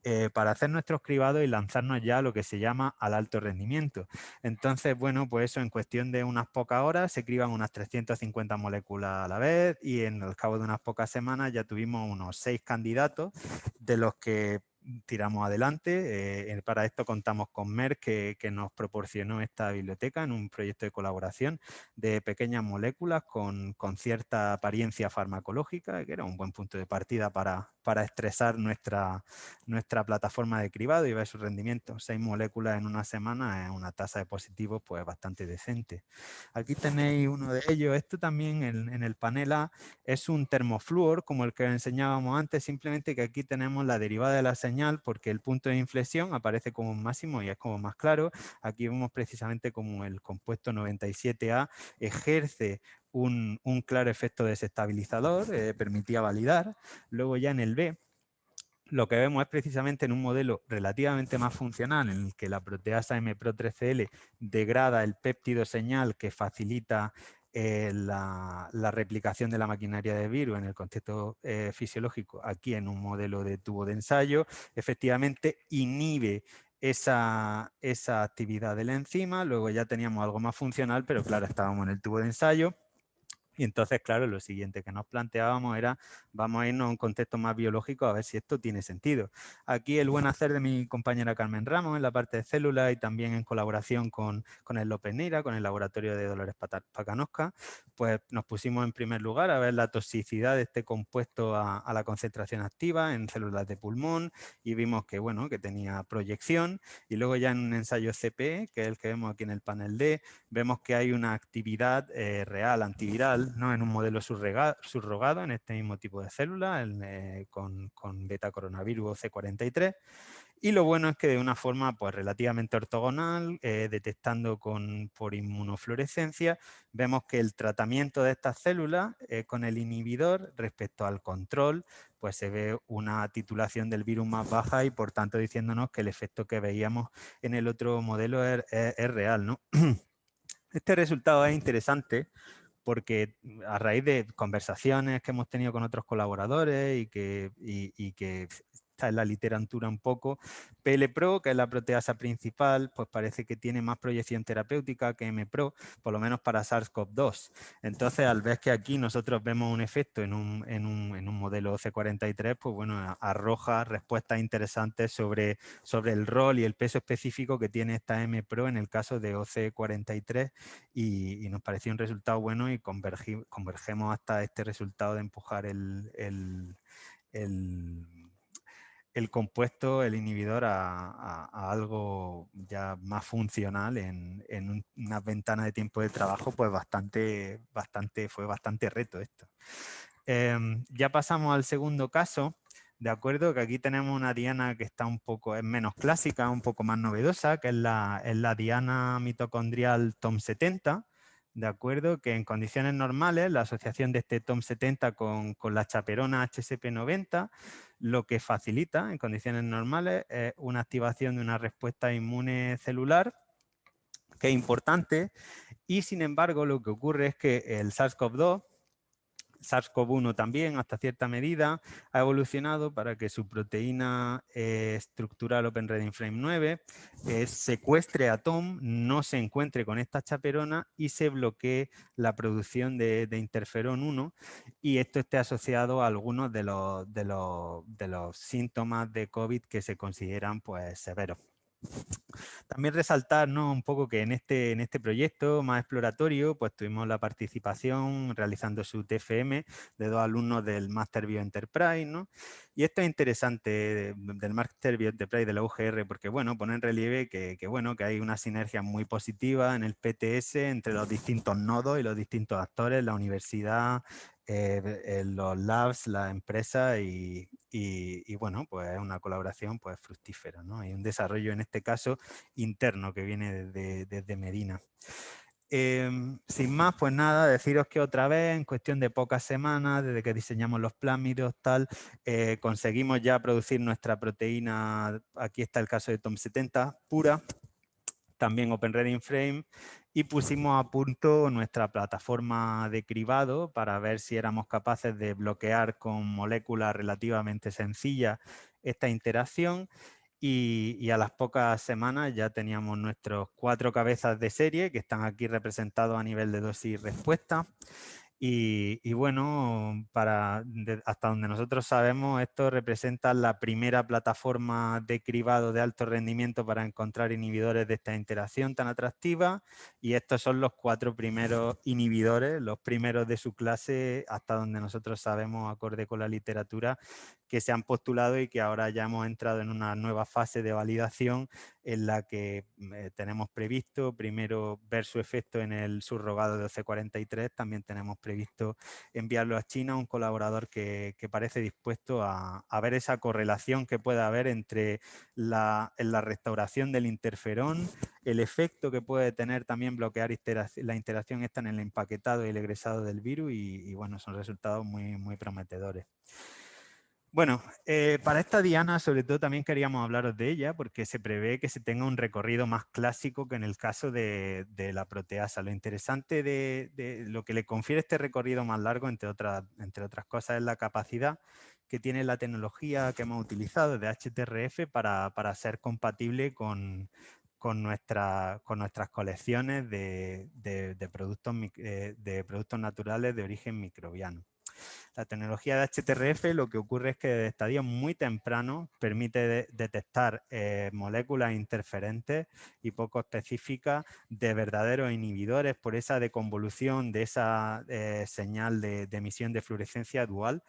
eh, para hacer nuestros cribados y lanzarnos ya a lo que se llama al alto rendimiento. Entonces, bueno, pues eso en cuestión de unas pocas horas se criban unas 350 moléculas a la vez y en el cabo de unas pocas semanas ya tuvimos unos seis candidatos de los que tiramos adelante. Eh, para esto contamos con Merck que, nos proporcionó esta biblioteca en un proyecto de colaboración de pequeñas moléculas con, cierta apariencia farmacológica, que era un buen punto de partida para, para estresar nuestra, nuestra plataforma de cribado y ver su rendimiento. Seis moléculas en una semana es una tasa de positivos pues bastante decente. Aquí tenéis uno de ellos. Esto también en, en el panel A es un termofluor como el que enseñábamos antes, simplemente que aquí tenemos la derivada de la señal porque el punto de inflexión aparece como un máximo y es como más claro. Aquí vemos precisamente como el compuesto 97A ejerce un, claro efecto desestabilizador, eh, permitía validar. Luego ya en el B lo que vemos es precisamente en un modelo relativamente más funcional en el que la proteasa MPRO3CL degrada el péptido señal que facilita eh, la, replicación de la maquinaria de virus en el contexto eh, fisiológico. Aquí en un modelo de tubo de ensayo, efectivamente inhibe esa, esa actividad de la enzima, luego ya teníamos algo más funcional, pero claro, estábamos en el tubo de ensayo, y entonces, claro, lo siguiente que nos planteábamos era, vamos a irnos a un contexto más biológico a ver si esto tiene sentido. Aquí el buen hacer de mi compañera Carmen Ramos en la parte de células y también en colaboración con, con el López Neira, con el laboratorio de Dolores Pacanosca, pues nos pusimos en primer lugar a ver la toxicidad de este compuesto a, la concentración activa en células de pulmón y vimos que, bueno, que tenía proyección y luego ya en un ensayo CPE, que es el que vemos aquí en el panel D, vemos que hay una actividad eh, real antiviral ¿no? en un modelo subrogado en este mismo tipo de célula eh, con, beta coronavirus C43. Y lo bueno es que de una forma pues, relativamente ortogonal, eh, detectando con, por inmunofluorescencia, vemos que el tratamiento de estas células eh, con el inhibidor respecto al control, pues se ve una titulación del virus más baja y por tanto diciéndonos que el efecto que veíamos en el otro modelo es, es real. ¿no? (clears throat) Este resultado es interesante porque a raíz de conversaciones que hemos tenido con otros colaboradores y que, y que en la literatura un poco. PLPRO, que es la proteasa principal, pues parece que tiene más proyección terapéutica que MPRO, por lo menos para SARS-CoV-2. Entonces, al ver que aquí nosotros vemos un efecto en un, en un, en un modelo OC43, pues bueno, arroja respuestas interesantes sobre, sobre el rol y el peso específico que tiene esta MPRO en el caso de OC43 y, nos pareció un resultado bueno y convergemos hasta este resultado de empujar el compuesto, el inhibidor, a, algo ya más funcional en, una ventana de tiempo de trabajo, pues bastante, bastante, fue bastante reto esto. Em, ya pasamos al segundo caso, de acuerdo, que aquí tenemos una diana que está un poco, es menos clásica, un poco más novedosa, que es la, es la diana mitocondrial TOM70, de acuerdo, que en condiciones normales la asociación de este TOM70 con, con la chaperona HSP90 lo que facilita en condiciones normales es una activación de una respuesta inmune celular que es importante y sin embargo lo que ocurre es que el SARS-CoV-2 SARS-CoV-1 también, hasta cierta medida, ha evolucionado para que su proteína eh, estructural OpenReading Frame 9 eh, secuestre a Tom, no se encuentre con esta chaperona y se bloquee la producción de, interferón 1 y esto esté asociado a algunos de los, de los, de los síntomas de COVID que se consideran pues, severos. También resaltar un poco que en este, en este proyecto más exploratorio pues tuvimos la participación realizando su TFM de dos alumnos del Master Bio Enterprise ¿no? y esto es interesante del Master Bio Enterprise de la UGR porque bueno, pone en relieve que, que, bueno, que hay una sinergia muy positiva en el PTS entre los distintos nodos y los distintos actores, la universidad, eh, los labs, la empresa y, y, bueno, pues es una colaboración pues fructífera, ¿no? Hay un desarrollo en este caso interno que viene desde, Medina. Em, sin más, pues nada, deciros que otra vez, en cuestión de pocas semanas, desde que diseñamos los plásmidos, tal, eh, conseguimos ya producir nuestra proteína, aquí está el caso de TOM70, pura, también OpenReading Frame, y pusimos a punto nuestra plataforma de cribado para ver si éramos capaces de bloquear con moléculas relativamente sencillas esta interacción y, a las pocas semanas ya teníamos nuestros cuatro cabezas de serie que están aquí representados a nivel de dosis y respuesta y, bueno, para, hasta donde nosotros sabemos, esto representa la primera plataforma de cribado de alto rendimiento para encontrar inhibidores de esta interacción tan atractiva y estos son los cuatro primeros inhibidores, los primeros de su clase, hasta donde nosotros sabemos, acorde con la literatura, que se han postulado y que ahora ya hemos entrado en una nueva fase de validación en la que mm, eh, tenemos previsto primero ver su efecto en el subrogado de OC43, también tenemos previsto enviarlo a China, un colaborador que, parece dispuesto a, ver esa correlación que puede haber entre la, restauración del interferón, el efecto que puede tener también bloquear la interacción esta en el empaquetado y el egresado del virus y, bueno, son resultados muy prometedores. Bueno, eh, para esta diana sobre todo también queríamos hablaros de ella porque se prevé que se tenga un recorrido más clásico que en el caso de, la proteasa. Lo interesante de, lo que le confiere este recorrido más largo, entre otras, entre otras cosas, es la capacidad que tiene la tecnología que hemos utilizado de HTRF para, ser compatible con, nuestra, con nuestras colecciones de, productos, eh, de productos naturales de origen microbiano. La tecnología de HTRF lo que ocurre es que de estadio muy temprano permite detectar eh, moléculas interferentes y poco específicas de verdaderos inhibidores por esa deconvolución de esa eh, señal de, emisión de fluorescencia dual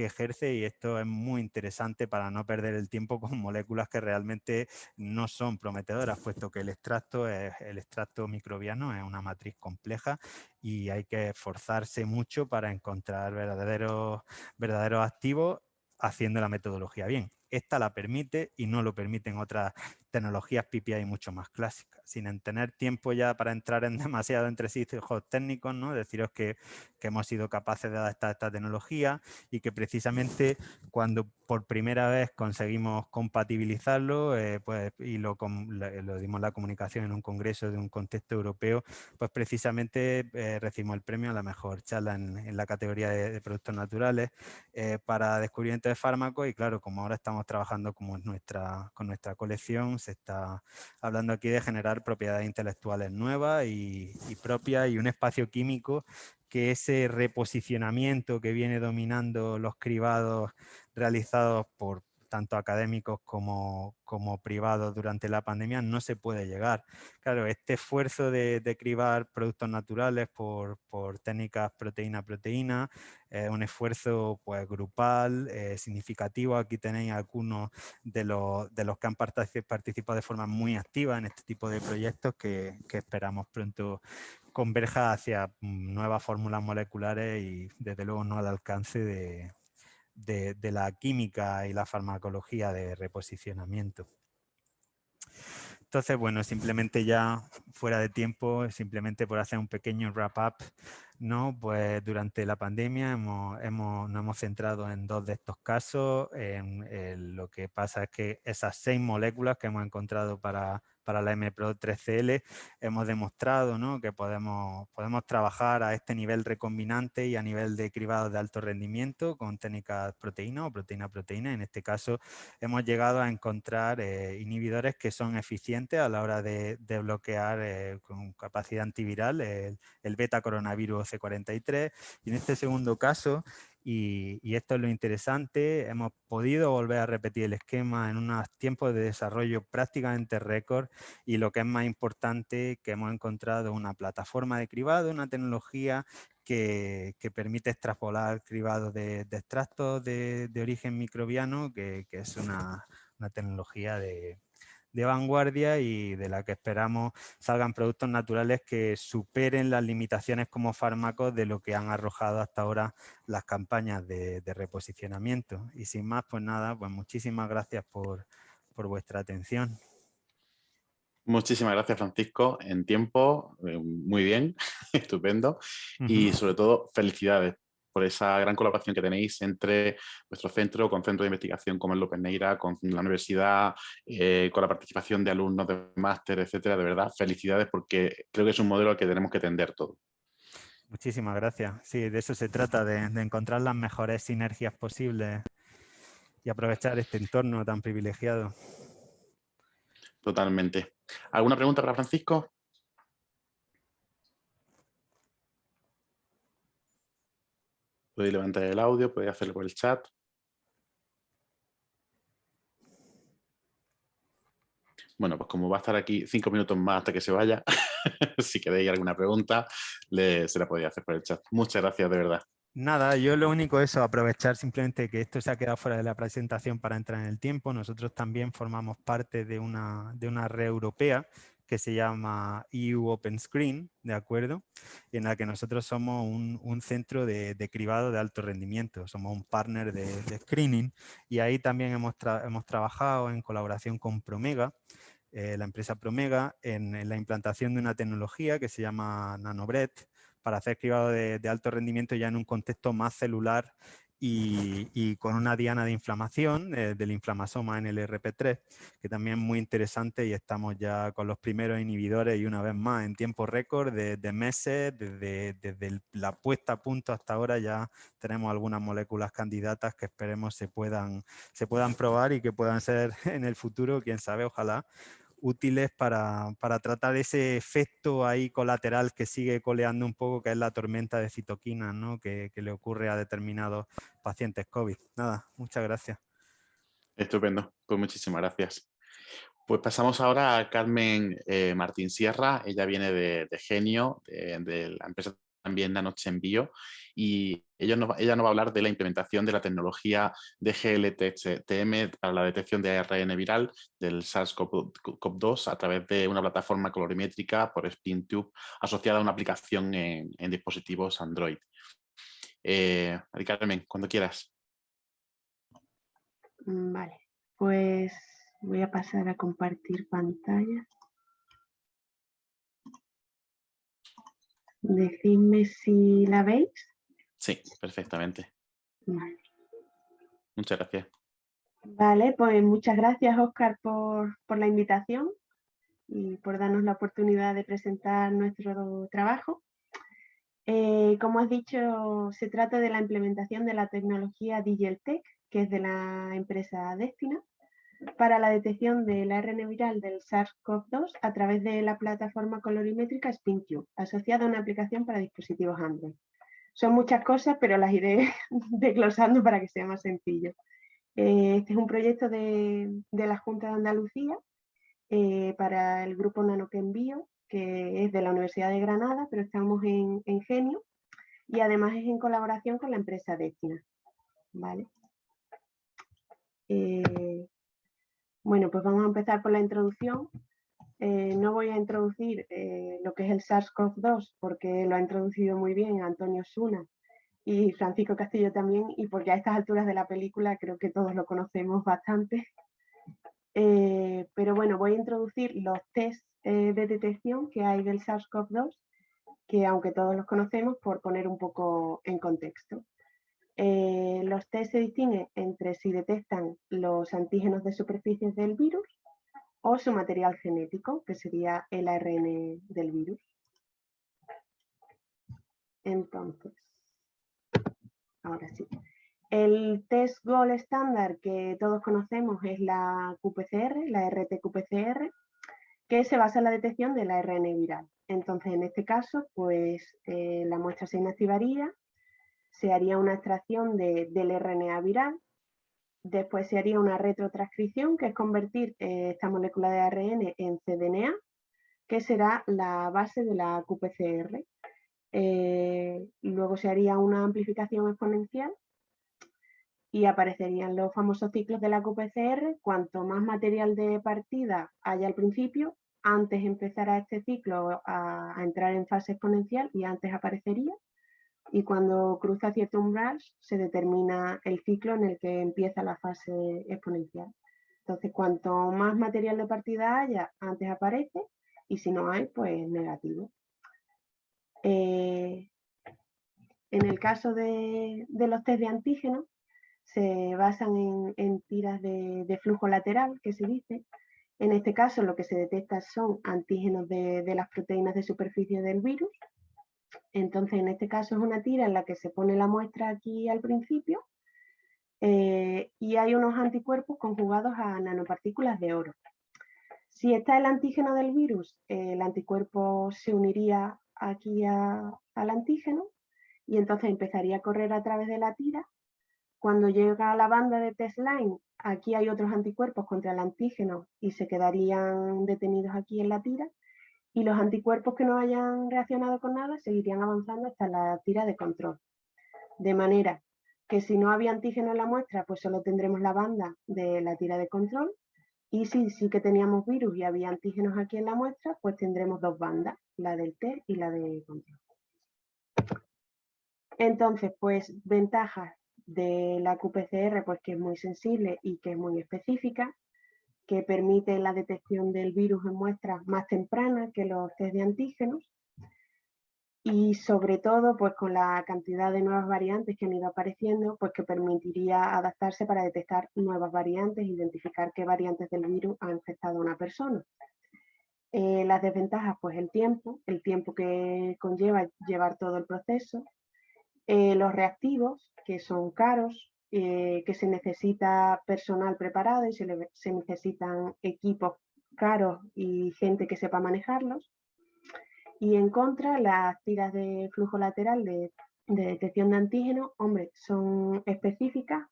que ejerce y esto es muy interesante para no perder el tiempo con moléculas que realmente no son prometedoras, puesto que el extracto, es, el extracto microbiano es una matriz compleja y hay que esforzarse mucho para encontrar verdaderos, verdaderos activos haciendo la metodología bien. Esta la permite y no lo permiten otras tecnologías PPI mucho más clásicas. Sin tener tiempo ya para entrar en (laughs) demasiado entresijos técnicos, ¿no? deciros que, que, hemos sido capaces de adaptar esta tecnología y que precisamente cuando por primera vez conseguimos compatibilizarlo eh, pues, y lo, lo, dimos la comunicación en un congreso de un contexto europeo, pues precisamente eh, recibimos el premio a la mejor charla en, la categoría de, productos naturales eh, para descubrimiento de fármacos y claro, como ahora estamos trabajando como nuestra, con nuestra colección, se está hablando aquí de generar propiedades intelectuales nuevas y, propias y un espacio químico que ese reposicionamiento que viene dominando los cribados realizados por tanto académicos como, como privados durante la pandemia, no se puede llegar. Claro, este esfuerzo de, cribar productos naturales por, por técnicas proteína-proteína es un esfuerzo pues, grupal, eh, significativo. Aquí tenéis algunos de los, de los que han participado de forma muy activa en este tipo de proyectos que, que esperamos pronto converja hacia mm, nuevas fórmulas moleculares y desde luego no al alcance de, de, la química y la farmacología de reposicionamiento. Entonces, bueno, simplemente ya fuera de tiempo, simplemente por hacer un pequeño wrap-up, ¿no? Pues durante la pandemia hemos, hemos, nos hemos centrado en dos de estos casos. En, lo que pasa es que esas seis moléculas que hemos encontrado para, para la MPRO 3CL, hemos demostrado que podemos, trabajar a este nivel recombinante y a nivel de cribados de alto rendimiento con técnicas proteína o proteína-proteína. En este caso hemos llegado a encontrar eh, inhibidores que son eficientes a la hora de, bloquear eh, con capacidad antiviral el beta coronavirus C43 y en este segundo caso y, esto es lo interesante, hemos podido volver a repetir el esquema en unos tiempos de desarrollo prácticamente récord y lo que es más importante, que hemos encontrado una plataforma de cribado, una tecnología que, permite extrapolar cribados de, extractos de, origen microbiano, que, es una tecnología de, de vanguardia y de la que esperamos salgan productos naturales que superen las limitaciones como fármacos de lo que han arrojado hasta ahora las campañas de, reposicionamiento. Y sin más, pues nada, pues muchísimas gracias por, vuestra atención. Muchísimas gracias, Francisco. En tiempo, eh, muy bien, (laughs) estupendo. Y sobre todo, felicidades por esa gran colaboración que tenéis entre vuestro centro, con centros de investigación como el López Neira, con la universidad, eh, con la participación de alumnos de máster, etcétera. De verdad, felicidades porque creo que es un modelo al que tenemos que tender todo. Muchísimas gracias. Sí, de eso se trata, de, encontrar las mejores sinergias posibles y aprovechar este entorno tan privilegiado. Totalmente. ¿Alguna pregunta para Francisco? Podéis levantar el audio, podéis hacerlo por el chat. Bueno, pues como va a estar aquí cinco minutos más hasta que se vaya, (laughs) si queréis alguna pregunta, se la podéis hacer por el chat. Muchas gracias, de verdad. Nada, yo lo único es aprovechar simplemente que esto se ha quedado fuera de la presentación para entrar en el tiempo. Nosotros también formamos parte de una, de una red europea que se llama EU Open Screen, ¿de acuerdo? En la que nosotros somos un, centro de, cribado de alto rendimiento, somos un partner de, screening y ahí también hemos, hemos, trabajado en colaboración con Promega, eh, la empresa Promega, en, la implantación de una tecnología que se llama NanoBread para hacer cribado de, de alto rendimiento ya en un contexto más celular y, con una diana de inflamación eh, del inflamasoma en el RP3, que también es muy interesante y estamos ya con los primeros inhibidores y una vez más en tiempo récord de, meses, desde, desde, la puesta a punto hasta ahora ya tenemos algunas moléculas candidatas que esperemos se puedan, se puedan probar y que puedan ser (laughs) en el futuro, quién sabe, ojalá, útiles para, tratar ese efecto ahí colateral que sigue coleando un poco, que es la tormenta de citoquinas ¿no? que, le ocurre a determinados pacientes COVID. Nada, muchas gracias. Estupendo, pues muchísimas gracias. Pues pasamos ahora a Carmen eh, Martín Sierra, ella viene de, Genio, de, la empresa también Nanoche Envío y ella nos, ella nos va a hablar de la implementación de la tecnología de GLTM para la detección de ARN viral del SARS-CoV-2 a través de una plataforma colorimétrica por SpinTube asociada a una aplicación en, dispositivos Android. Eh, Carmen, cuando quieras. Mm, vale, pues voy a pasar a compartir pantalla. Decidme si la veis. Sí, perfectamente. Muchas gracias. Vale, pues muchas gracias Oscar por, la invitación y por darnos la oportunidad de presentar nuestro trabajo. Eh, como has dicho, se trata de la implementación de la tecnología DigelTech, que es de la empresa Destina, para la detección del ARN viral del SARS-CoV-2 a través de la plataforma colorimétrica SpinQ, asociada a una aplicación para dispositivos Android. Son muchas cosas, pero las iré (laughs) desglosando para que sea más sencillo. Eh, este es un proyecto de, la Junta de Andalucía eh, para el grupo Nanoquenbio, que es de la Universidad de Granada, pero estamos en, Genio, y además es en colaboración con la empresa Destina. ¿vale? Eh, bueno, pues vamos a empezar por la introducción. Eh, no voy a introducir eh, lo que es el SARS-CoV-2 porque lo ha introducido muy bien Antonio Suna y Francisco Castillo también y porque a estas alturas de la película creo que todos lo conocemos bastante. Eh, pero bueno, voy a introducir los test de detección que hay del SARS-CoV-2 que aunque todos los conocemos, por poner un poco en contexto. Eh, los test se distinguen entre si detectan los antígenos de superficies del virus o su material genético, que sería el ARN del virus. Entonces, ahora sí. El test GOL estándar que todos conocemos es la QPCR, la RT-QPCR, que se basa en la detección del ARN viral. Entonces, en este caso, pues eh, la muestra se inactivaría, se haría una extracción del RNA viral, después se haría una retrotranscripción, que es convertir eh, esta molécula de ARN en cDNA, que será la base de la QPCR. Eh, luego se haría una amplificación exponencial y aparecerían los famosos ciclos de la QPCR. Cuanto más material de partida haya al principio, antes empezará este ciclo a, entrar en fase exponencial y antes aparecería. Y cuando cruza cierto umbral se determina el ciclo en el que empieza la fase exponencial. Entonces, cuanto más material de partida haya, antes aparece y si no hay, pues negativo. Eh, en el caso de, los test de antígenos, se basan en, tiras de, flujo lateral, que se dice. En este caso lo que se detecta son antígenos de, las proteínas de superficie del virus. Entonces en este caso es una tira en la que se pone la muestra aquí al principio eh, y hay unos anticuerpos conjugados a nanopartículas de oro. Si está el antígeno del virus, el anticuerpo se uniría aquí al antígeno y entonces empezaría a correr a través de la tira cuando llega a la banda de test line, aquí hay otros anticuerpos contra el antígeno y se quedarían detenidos aquí en la tira. Y los anticuerpos que no hayan reaccionado con nada seguirían avanzando hasta la tira de control. De manera que si no había antígeno en la muestra, pues solo tendremos la banda de la tira de control. Y si sí que teníamos virus y había antígenos aquí en la muestra, pues tendremos dos bandas, la del test y la de control. Entonces, pues ventajas de la QPCR, pues que es muy sensible y que es muy específica, que permite la detección del virus en muestras más tempranas que los test de antígenos y sobre todo pues con la cantidad de nuevas variantes que han ido apareciendo, pues que permitiría adaptarse para detectar nuevas variantes, identificar qué variantes del virus ha infectado a una persona. Eh, las desventajas, pues el tiempo, el tiempo que conlleva llevar todo el proceso, eh, los reactivos, que son caros, eh, que se necesita personal preparado y se, necesitan equipos caros y gente que sepa manejarlos. Y en contra, las tiras de flujo lateral de, detección de antígenos, hombre, son específicas,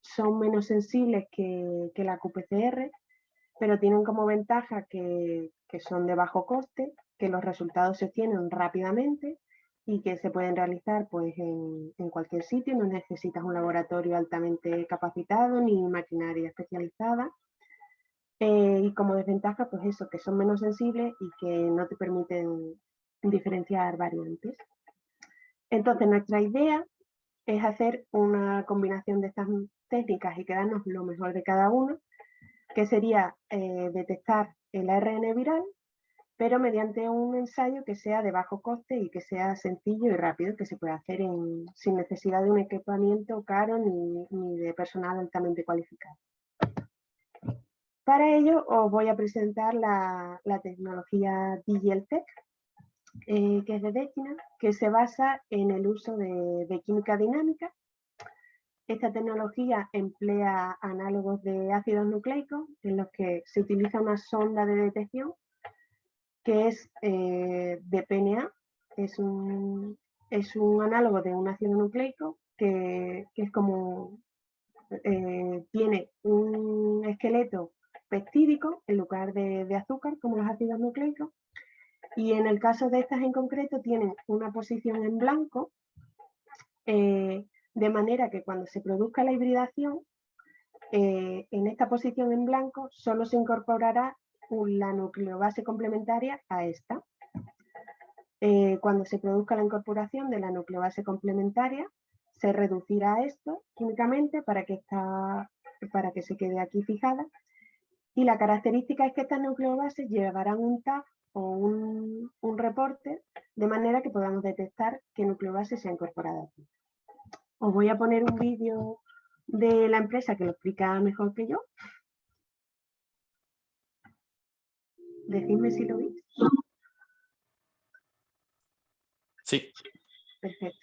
son menos sensibles que, la QPCR, pero tienen como ventaja que, que, son de bajo coste, que los resultados se obtienen rápidamente y que se pueden realizar pues, en, cualquier sitio, no necesitas un laboratorio altamente capacitado ni maquinaria especializada. Eh, y como desventaja, pues eso, que son menos sensibles y que no te permiten diferenciar variantes. Entonces, nuestra idea es hacer una combinación de estas técnicas y quedarnos lo mejor de cada uno, que sería eh, detectar el ARN viral pero mediante un ensayo que sea de bajo coste y que sea sencillo y rápido, que se pueda hacer sin necesidad de un equipamiento caro ni, de personal altamente cualificado. Para ello os voy a presentar la, tecnología DigielTech, eh, que es de Decina, que se basa en el uso de, de química dinámica. Esta tecnología emplea análogos de ácidos nucleicos en los que se utiliza una sonda de detección que es eh, de PNA, es un, es un análogo de un ácido nucleico que, es como, eh, tiene un esqueleto peptídico en lugar de, azúcar, como los ácidos nucleicos, y en el caso de estas en concreto tienen una posición en blanco, eh, de manera que cuando se produzca la hibridación, en esta posición en blanco solo se incorporará la nucleobase complementaria a esta. Eh, cuando se produzca la incorporación de la nucleobase complementaria, se reducirá esto químicamente para que, para que se quede aquí fijada. Y la característica es que estas nucleobases llevarán un tag o un, un reporte de manera que podamos detectar qué nucleobase se ha incorporado aquí. Os voy a poner un vídeo de la empresa que lo explica mejor que yo. Decidme si lo veis. Sí. Perfecto.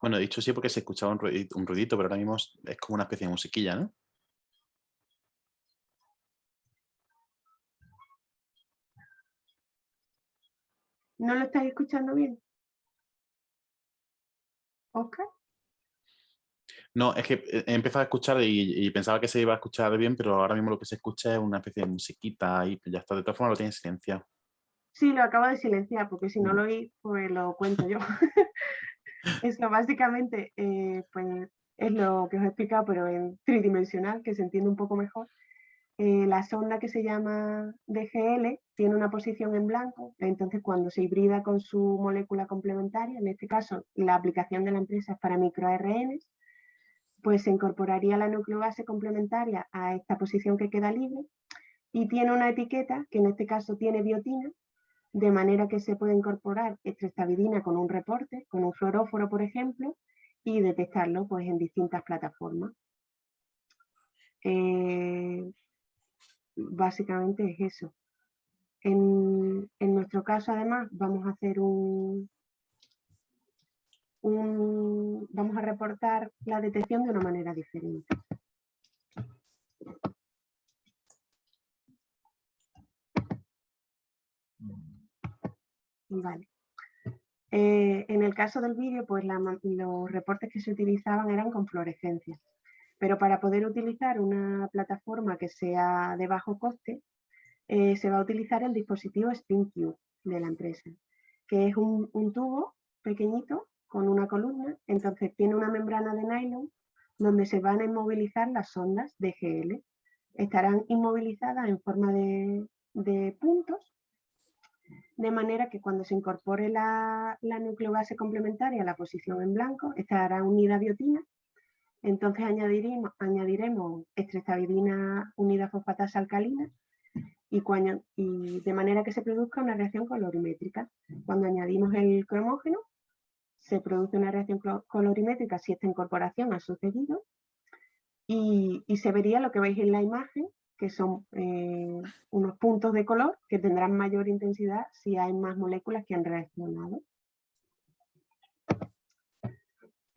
Bueno, he dicho sí porque se escuchaba un ruidito, un ruidito, pero ahora mismo es como una especie de musiquilla, ¿no? ¿No lo estáis escuchando bien? ¿Oscar? No, es que he empezado a escuchar y, pensaba que se iba a escuchar bien, pero ahora mismo lo que se escucha es una especie de musiquita y ya está. De todas formas lo tiene silenciado. Sí, lo acabo de silenciar, porque si no mm. lo oís, pues lo cuento yo. (laughs) Eso básicamente eh, pues, es lo que os he explicado, pero en tridimensional, que se entiende un poco mejor. Eh, la sonda que se llama DGL tiene una posición en blanco, entonces cuando se hibrida con su molécula complementaria, en este caso la aplicación de la empresa es para microRNs, pues se incorporaría la nucleobase complementaria a esta posición que queda libre y tiene una etiqueta que en este caso tiene biotina, de manera que se puede incorporar estrestavidina con un reporte, con un fluoróforo por ejemplo, y detectarlo pues, en distintas plataformas. Eh, básicamente es eso. En, nuestro caso, además, vamos a hacer un, vamos a reportar la detección de una manera diferente. Vale. Eh, en el caso del vídeo, pues los reportes que se utilizaban eran con fluorescencia. Pero para poder utilizar una plataforma que sea de bajo coste, eh, se va a utilizar el dispositivo SpinQ de la empresa, que es un, tubo pequeñito con una columna, entonces tiene una membrana de nylon donde se van a inmovilizar las sondas de GL. Estarán inmovilizadas en forma de, puntos, de manera que cuando se incorpore la, la nucleobase complementaria a la posición en blanco, estará unida a biotina entonces añadiremos, añadiremos unida fosfatasa alcalina y, y, de manera que se produzca una reacción colorimétrica. Cuando añadimos el cromógeno, se produce una reacción colorimétrica si esta incorporación ha sucedido y, se vería lo que veis en la imagen, que son eh, unos puntos de color que tendrán mayor intensidad si hay más moléculas que han reaccionado.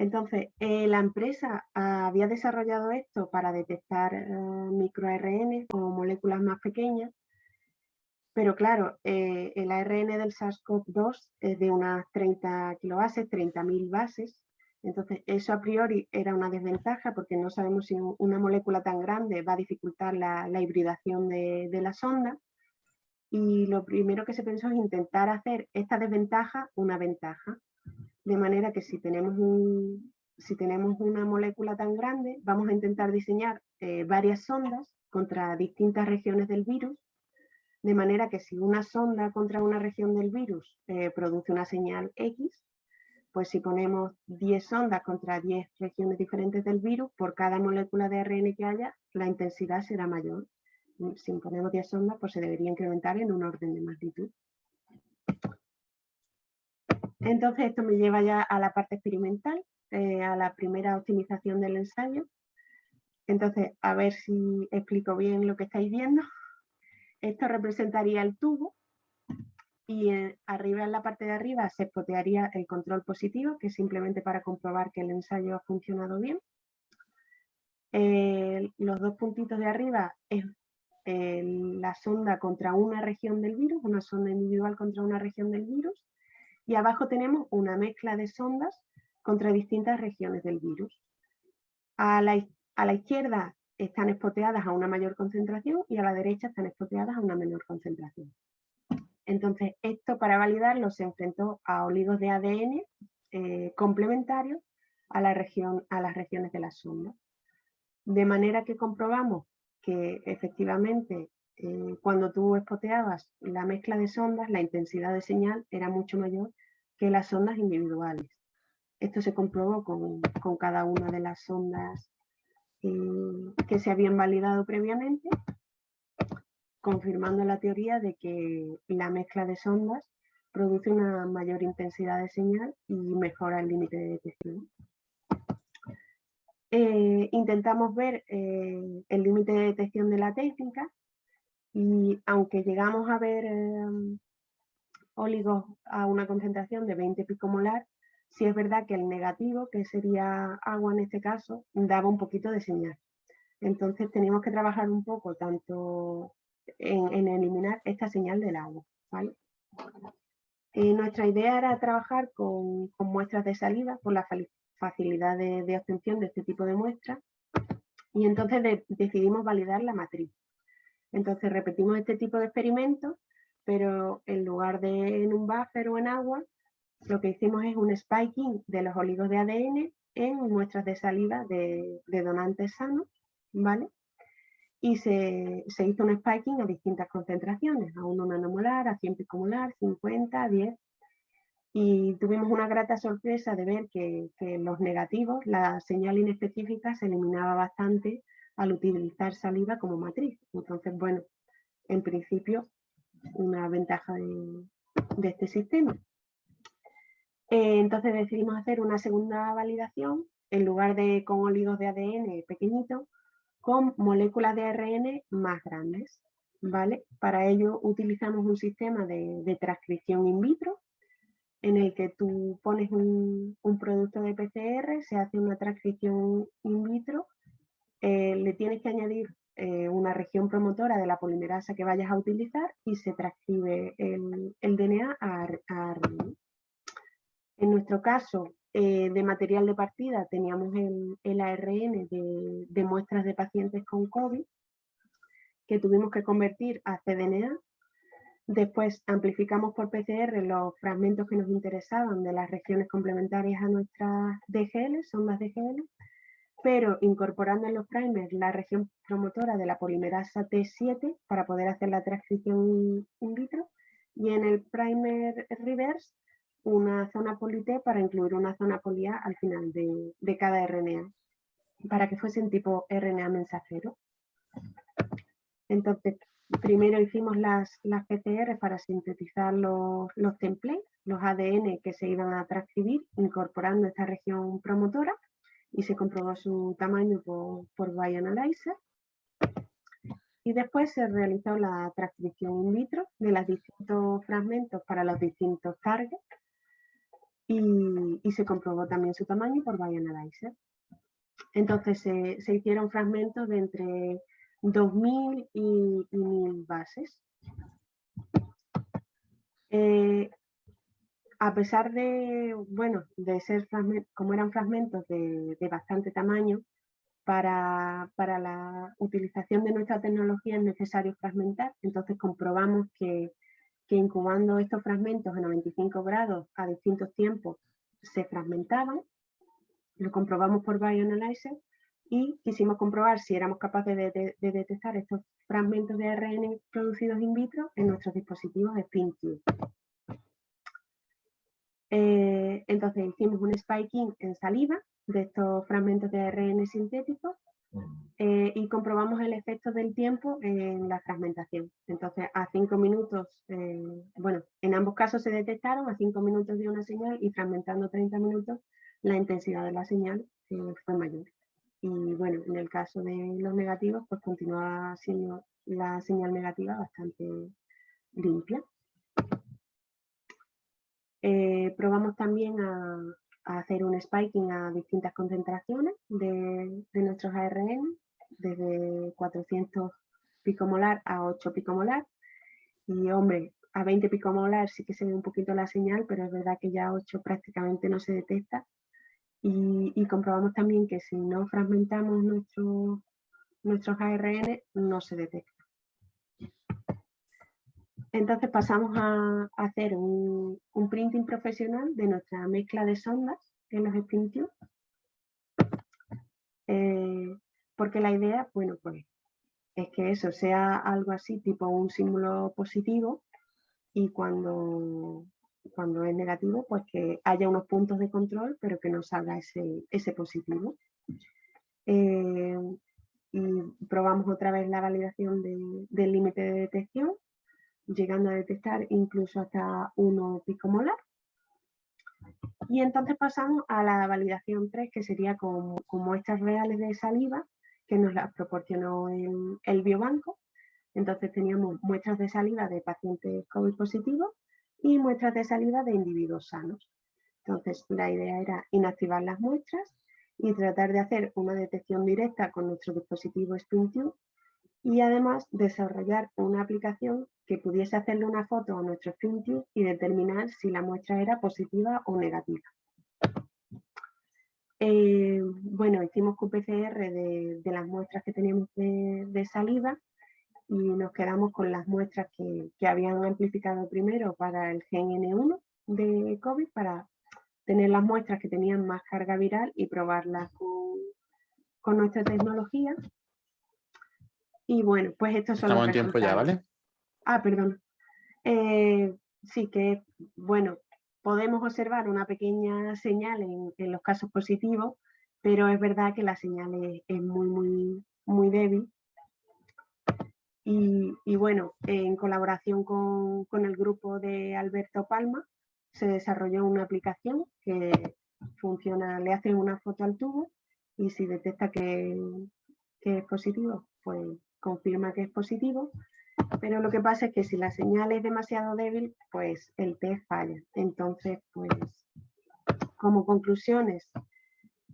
Entonces, eh, la empresa había desarrollado esto para detectar eh, microARN o moléculas más pequeñas, pero claro, eh, el ARN del SARS-CoV-2 es de unas 30 kilobases, 30.000 bases, entonces eso a priori era una desventaja porque no sabemos si una molécula tan grande va a dificultar la, hibridación de, de la sonda, y lo primero que se pensó es intentar hacer esta desventaja una ventaja. De manera que si tenemos, si tenemos una molécula tan grande, vamos a intentar diseñar eh, varias sondas contra distintas regiones del virus, de manera que si una sonda contra una región del virus eh, produce una señal X, pues si ponemos 10 sondas contra 10 regiones diferentes del virus, por cada molécula de ARN que haya, la intensidad será mayor. Si ponemos 10 sondas, pues se debería incrementar en un orden de magnitud. Entonces esto me lleva ya a la parte experimental, eh, a la primera optimización del ensayo. Entonces, a ver si explico bien lo que estáis viendo. Esto representaría el tubo y arriba en la parte de arriba se potearía el control positivo, que es simplemente para comprobar que el ensayo ha funcionado bien. los dos puntitos de arriba es la sonda contra una región del virus, una sonda individual contra una región del virus y abajo tenemos una mezcla de sondas contra distintas regiones del virus. A la, izquierda están espoteadas a una mayor concentración y a la derecha están espoteadas a una menor concentración. Entonces, esto para validarlo se enfrentó a oligos de ADN eh, complementarios a las regiones de la sonda. De manera que comprobamos que efectivamente eh, cuando tú espoteabas la mezcla de sondas, la intensidad de señal era mucho mayor que las sondas individuales. Esto se comprobó con, cada una de las sondas eh, que se habían validado previamente. confirmando la teoría de que la mezcla de sondas produce una mayor intensidad de señal y mejora el límite de detección. Eh, intentamos ver eh, el límite de detección de la técnica y aunque llegamos a ver em, óligos a una concentración de 20 picomolar, sí es verdad que el negativo, que sería agua en este caso, daba un poquito de señal. Entonces teníamos que trabajar un poco tanto en, eliminar esta señal del agua. Eh, nuestra idea era trabajar con, muestras de saliva por la facilidad de, obtención de este tipo de muestras y entonces decidimos validar la matriz. Entonces repetimos este tipo de experimentos, pero en lugar de en un buffer o en agua, lo que hicimos es un spiking de los oligos de ADN en muestras de saliva de, donantes sanos, ¿vale? y se, hizo un spiking a distintas concentraciones, a 1 nanomolar, a 100 picomolar, 50, 10. Y tuvimos una grata sorpresa de ver que, los negativos, la señal inespecífica se eliminaba bastante al utilizar saliva como matriz. Entonces, bueno, en principio, una ventaja de, este sistema. Eh, entonces decidimos hacer una segunda validación, en lugar de con oligos de ADN pequeñitos, con moléculas de ARN más grandes. ¿vale? Para ello utilizamos un sistema de, transcripción in vitro en el que tú pones un, producto de PCR, se hace una transcripción in vitro, eh, le tienes que añadir eh, una región promotora de la polimerasa que vayas a utilizar y se transcribe el, DNA a, a. En nuestro caso, eh, de material de partida teníamos el, ARN de, muestras de pacientes con COVID que tuvimut que convertir a cDNA. Después amplificamos por PCR los fragmentos que nos interesaban de las regiones complementarias a nuestras DGL, sondas DGL, pero incorporando en los primers la región promotora de la polimerasa T7 para poder hacer la transcripción in vitro y en el primer reverse una zona polité para incluir una zona polia al final de, cada RNA, para que fuesen tipo RNA mensajero. Entonces, primero hicimos las, las PCR para sintetizar los, los templates, los ADN que se iban a transcribir incorporando esta región promotora y se comprobó su tamaño por, por Bioanalyzer. Y después se realizó la transcripción in vitro de los distintos fragmentos para los distintos targets y, se comprobó también su tamaño por Bioanalyzer. Entonces se, hicieron fragmentos de entre 2.000 y, 1.000 bases. Eh, a pesar de, bueno, de ser como eran fragmentos de, bastante tamaño, para, para, la utilización de nuestra tecnología es necesario fragmentar, entonces comprobamos que que incubando estos fragmentos a 95 grados a distintos tiempos se fragmentaban, lo comprobamos por Bioanalyzer y quisimos comprobar si éramos capaces de, detectar estos fragmentos de ARN producidos in vitro en nuestros dispositivos de SpinTube. Eh, entonces hicimos un spiking en saliva de estos fragmentos de ARN sintéticos eh, y comprobamos el efecto del tiempo en la fragmentación. Entonces, a 5 minutos, eh, bueno, en ambos casos se detectaron a 5 minutos de una señal y fragmentando 30 minutos, la intensidad de la señal eh, fue mayor. Y bueno, en el caso de los negativos, pues continúa siendo la señal negativa bastante limpia. Probamos también a, hacer un spiking a distintas concentraciones de, nuestros ARN, desde 400 picomolar a 8 picomolar. Y hombre, a 20 picomolar sí que se ve un poquito la señal, pero es verdad que ya a 8 prácticamente no se detecta. Y, comprobamos también que si no fragmentamos nuestro, nuestros ARN, no se detecta. Entonces pasamos a, hacer un, printing profesional de nuestra mezcla de sondas en los spin eh, porque la idea, bueno, pues es que eso sea algo así, tipo un símbolo positivo, y cuando, cuando es negativo, pues que haya unos puntos de control, pero que no salga ese, ese positivo. Eh, y probamos otra vez la validación del límite de detección, llegando a detectar incluso hasta 1 picomolar. Y entonces pasamos a la validación 3, que sería con, muestras reales de saliva, que nos las proporcionó el, biobanco. Entonces teníamos muestras de saliva de pacientes COVID positivos y muestras de saliva de individuos sanos. Entonces la idea era inactivar las muestras y tratar de hacer una detección directa con nuestro dispositivo SpringTube y además desarrollar una aplicación que pudiese hacerle una foto a nuestro SpringTube y determinar si la muestra era positiva o negativa. Eh, bueno, hicimos QPCR de, de, las muestras que teníamos de, saliva y nos quedamos con las muestras que, que habían amplificado primero para el gen N1 de COVID para tener las muestras que tenían más carga viral y probarlas con, nuestra tecnología. Y bueno, pues estos son Estamos en tiempo ya, ¿vale? Ah, perdón. Eh, sí que, bueno, podemos observar una pequeña señal en, los casos positivos, pero es verdad que la señal es, muy, muy, muy débil. Y, bueno, en colaboración con, con, el grupo de Alberto Palma, se desarrolló una aplicación que funciona, le hacen una foto al tubo y si detecta que, es positivo, pues confirma que es positivo. Pero lo que pasa es que si la señal es demasiado débil, pues el test falla. Entonces, pues como conclusiones,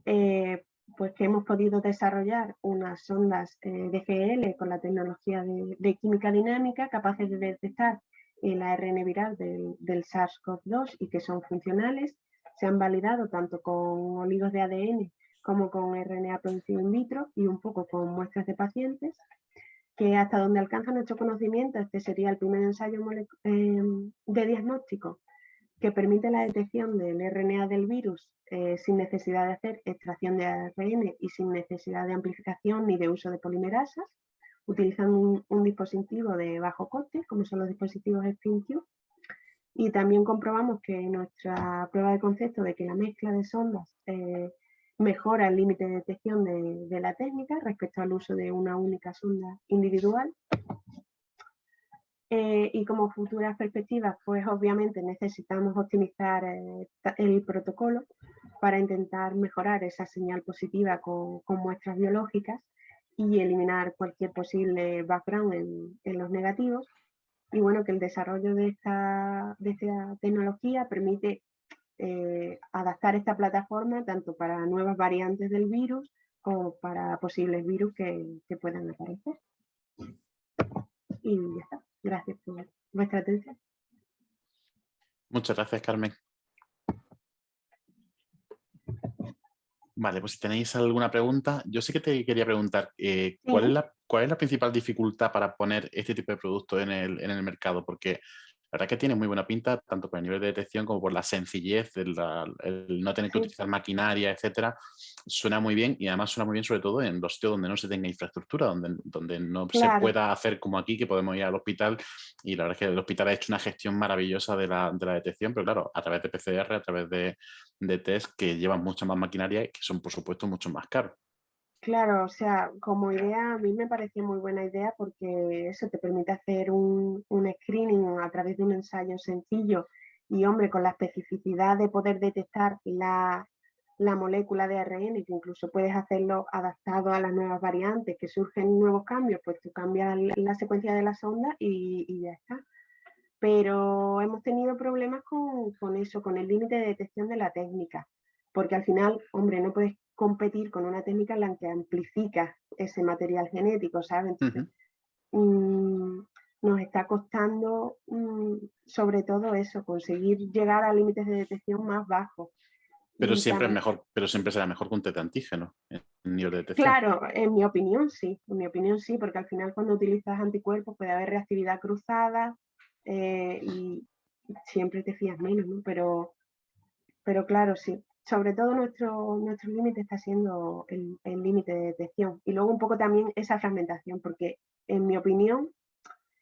eh, pues que hemos podido desarrollar unas sondas eh, DGL con la tecnología de, química dinámica capaces de detectar el ARN viral del, SARS-CoV-2 y que son funcionales. Se han validado tanto con oligos de ADN como con RNA producido in vitro y un poco con muestras de pacientes, que hasta donde alcanza nuestro conocimiento, este sería el primer ensayo em, de diagnóstico que permite la detección del RNA del virus eh, sin necesidad de hacer extracción de ARN y sin necesidad de amplificación ni de uso de polimerasas utilizando un, dispositivo de bajo coste, como son los dispositivos SpringTube, y también comprobamos que nuestra prueba de concepto de que la mezcla de sondas eh, mejora el límite de detección de, la técnica respecto al uso de una única sonda individual. Eh, y como futuras perspectivas, pues obviamente necesitamos optimizar eh, el protocolo para intentar mejorar esa señal positiva con muestras biológicas y eliminar cualquier posible background en, los negativos. Y bueno, que el desarrollo de esta, de esta tecnología permite eh, adaptar esta plataforma tanto para nuevas variantes del virus como para posibles virus que, que puedan aparecer. Y ya está. Gracias por vuestra atención. Muchas gracias, Carmen. Vale, pues si tenéis alguna pregunta, yo sí que te quería preguntar, eh, ¿cuál, es la, ¿cuál es la principal dificultad para poner este tipo de producto en el, en el mercado? Porque la verdad que tiene muy buena pinta, tanto por el nivel de detección como por la sencillez, el, no tener que utilizar maquinaria, etcétera. Suena muy bien y además suena muy bien sobre todo en los sitios donde no se tenga infraestructura, donde, donde no se pueda hacer como aquí, que podemos ir al hospital y la verdad es que el hospital ha hecho una gestión maravillosa de la, de la detección, pero claro, a través de PCR, a través de, de test que llevan mucha más maquinaria y que son por supuesto mucho más caros. Claro, o sea, como idea a mí me pareció muy buena idea porque eso te permite hacer un, screening a través de un ensayo sencillo y hombre, con la especificidad de poder detectar la, molécula de ARN, que incluso puedes hacerlo adaptado a las nuevas variantes, que surgen nuevos cambios, pues tú cambias la secuencia de la sonda y, ya está. Pero hemos tenido problemas con, con eso, con el límite de detección de la técnica, porque al final, hombre, no puedes competir con una técnica en la que amplifica ese material genético, ¿sabes? Mm, nos está costando mm, sobre todo eso, conseguir llegar a límites de detección más bajos. Pero siempre, es mejor, pero siempre será mejor con test antígeno en nivel de detección. Claro, en mi opinión sí, en mi opinión sí, porque al final cuando utilizas anticuerpos puede haber reactividad cruzada eh, y siempre te fías menos, ¿no? Pero, pero claro, sí, sobre todo nuestro, nuestro límite está siendo el, límite de detección. Y luego un poco también esa fragmentación, porque en mi opinión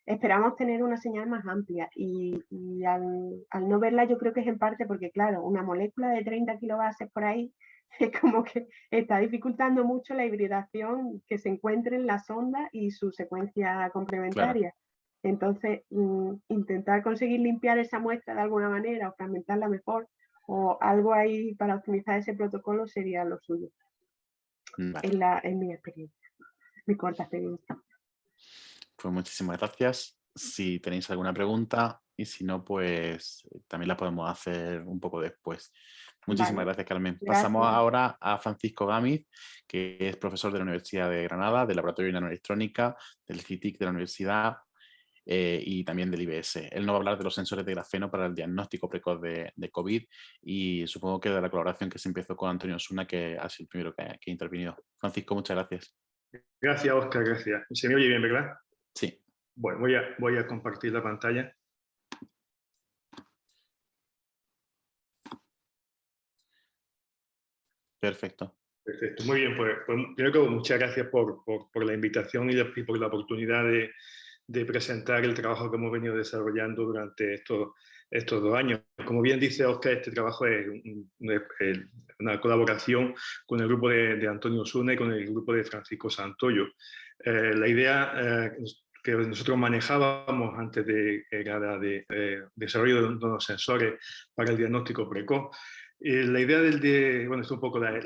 esperamos tener una señal más amplia y, al, no verla yo creo que es en parte porque, claro, una molécula de 30 kilobases por ahí (laughs) es como que está dificultando mucho la hibridación que se encuentre en la sonda y su secuencia complementaria. Entonces, mm, intentar conseguir limpiar esa muestra de alguna manera o fragmentarla mejor o algo ahí para optimizar ese protocolo sería lo suyo. En, la, en mi experiencia, mi corta experiencia. Pues muchísimas gracias. Si tenéis alguna pregunta y si no, pues también la podemos hacer un poco después. Muchísimas gracias, Carmen. Pasamos ahora a Francisco Gámez, que es profesor de la Universidad de Granada, del Laboratorio de Nanoelectrónica, del CITIC de la Universidad eh, y también del IBS. Él nos va a hablar de los sensores de grafeno para el diagnóstico precoz de, COVID y supongo que de la colaboración que se empezó con Antonio Osuna, que ha sido el primero que, ha intervenido. Francisco, muchas gracias. Gracias, Oscar, gracias. ¿Se me oye bien, verdad? Sí. Bueno, voy a, voy a compartir la pantalla. Perfecto. Perfecto, muy bien. Pues, pues primero muchas gracias por, la invitación y, por la oportunidad de, presentar el trabajo que hemos venido desarrollando durante estos, estos dos años. Como bien dice Oscar, este trabajo es una colaboración con el grupo de, Antonio Osuna y con el grupo de Francisco Santoyo. Eh, la idea eh, que nosotros manejábamos antes de, era de eh, desarrollo de unos sensores para el diagnóstico precoz, la idea del, de, bueno, es un poco el,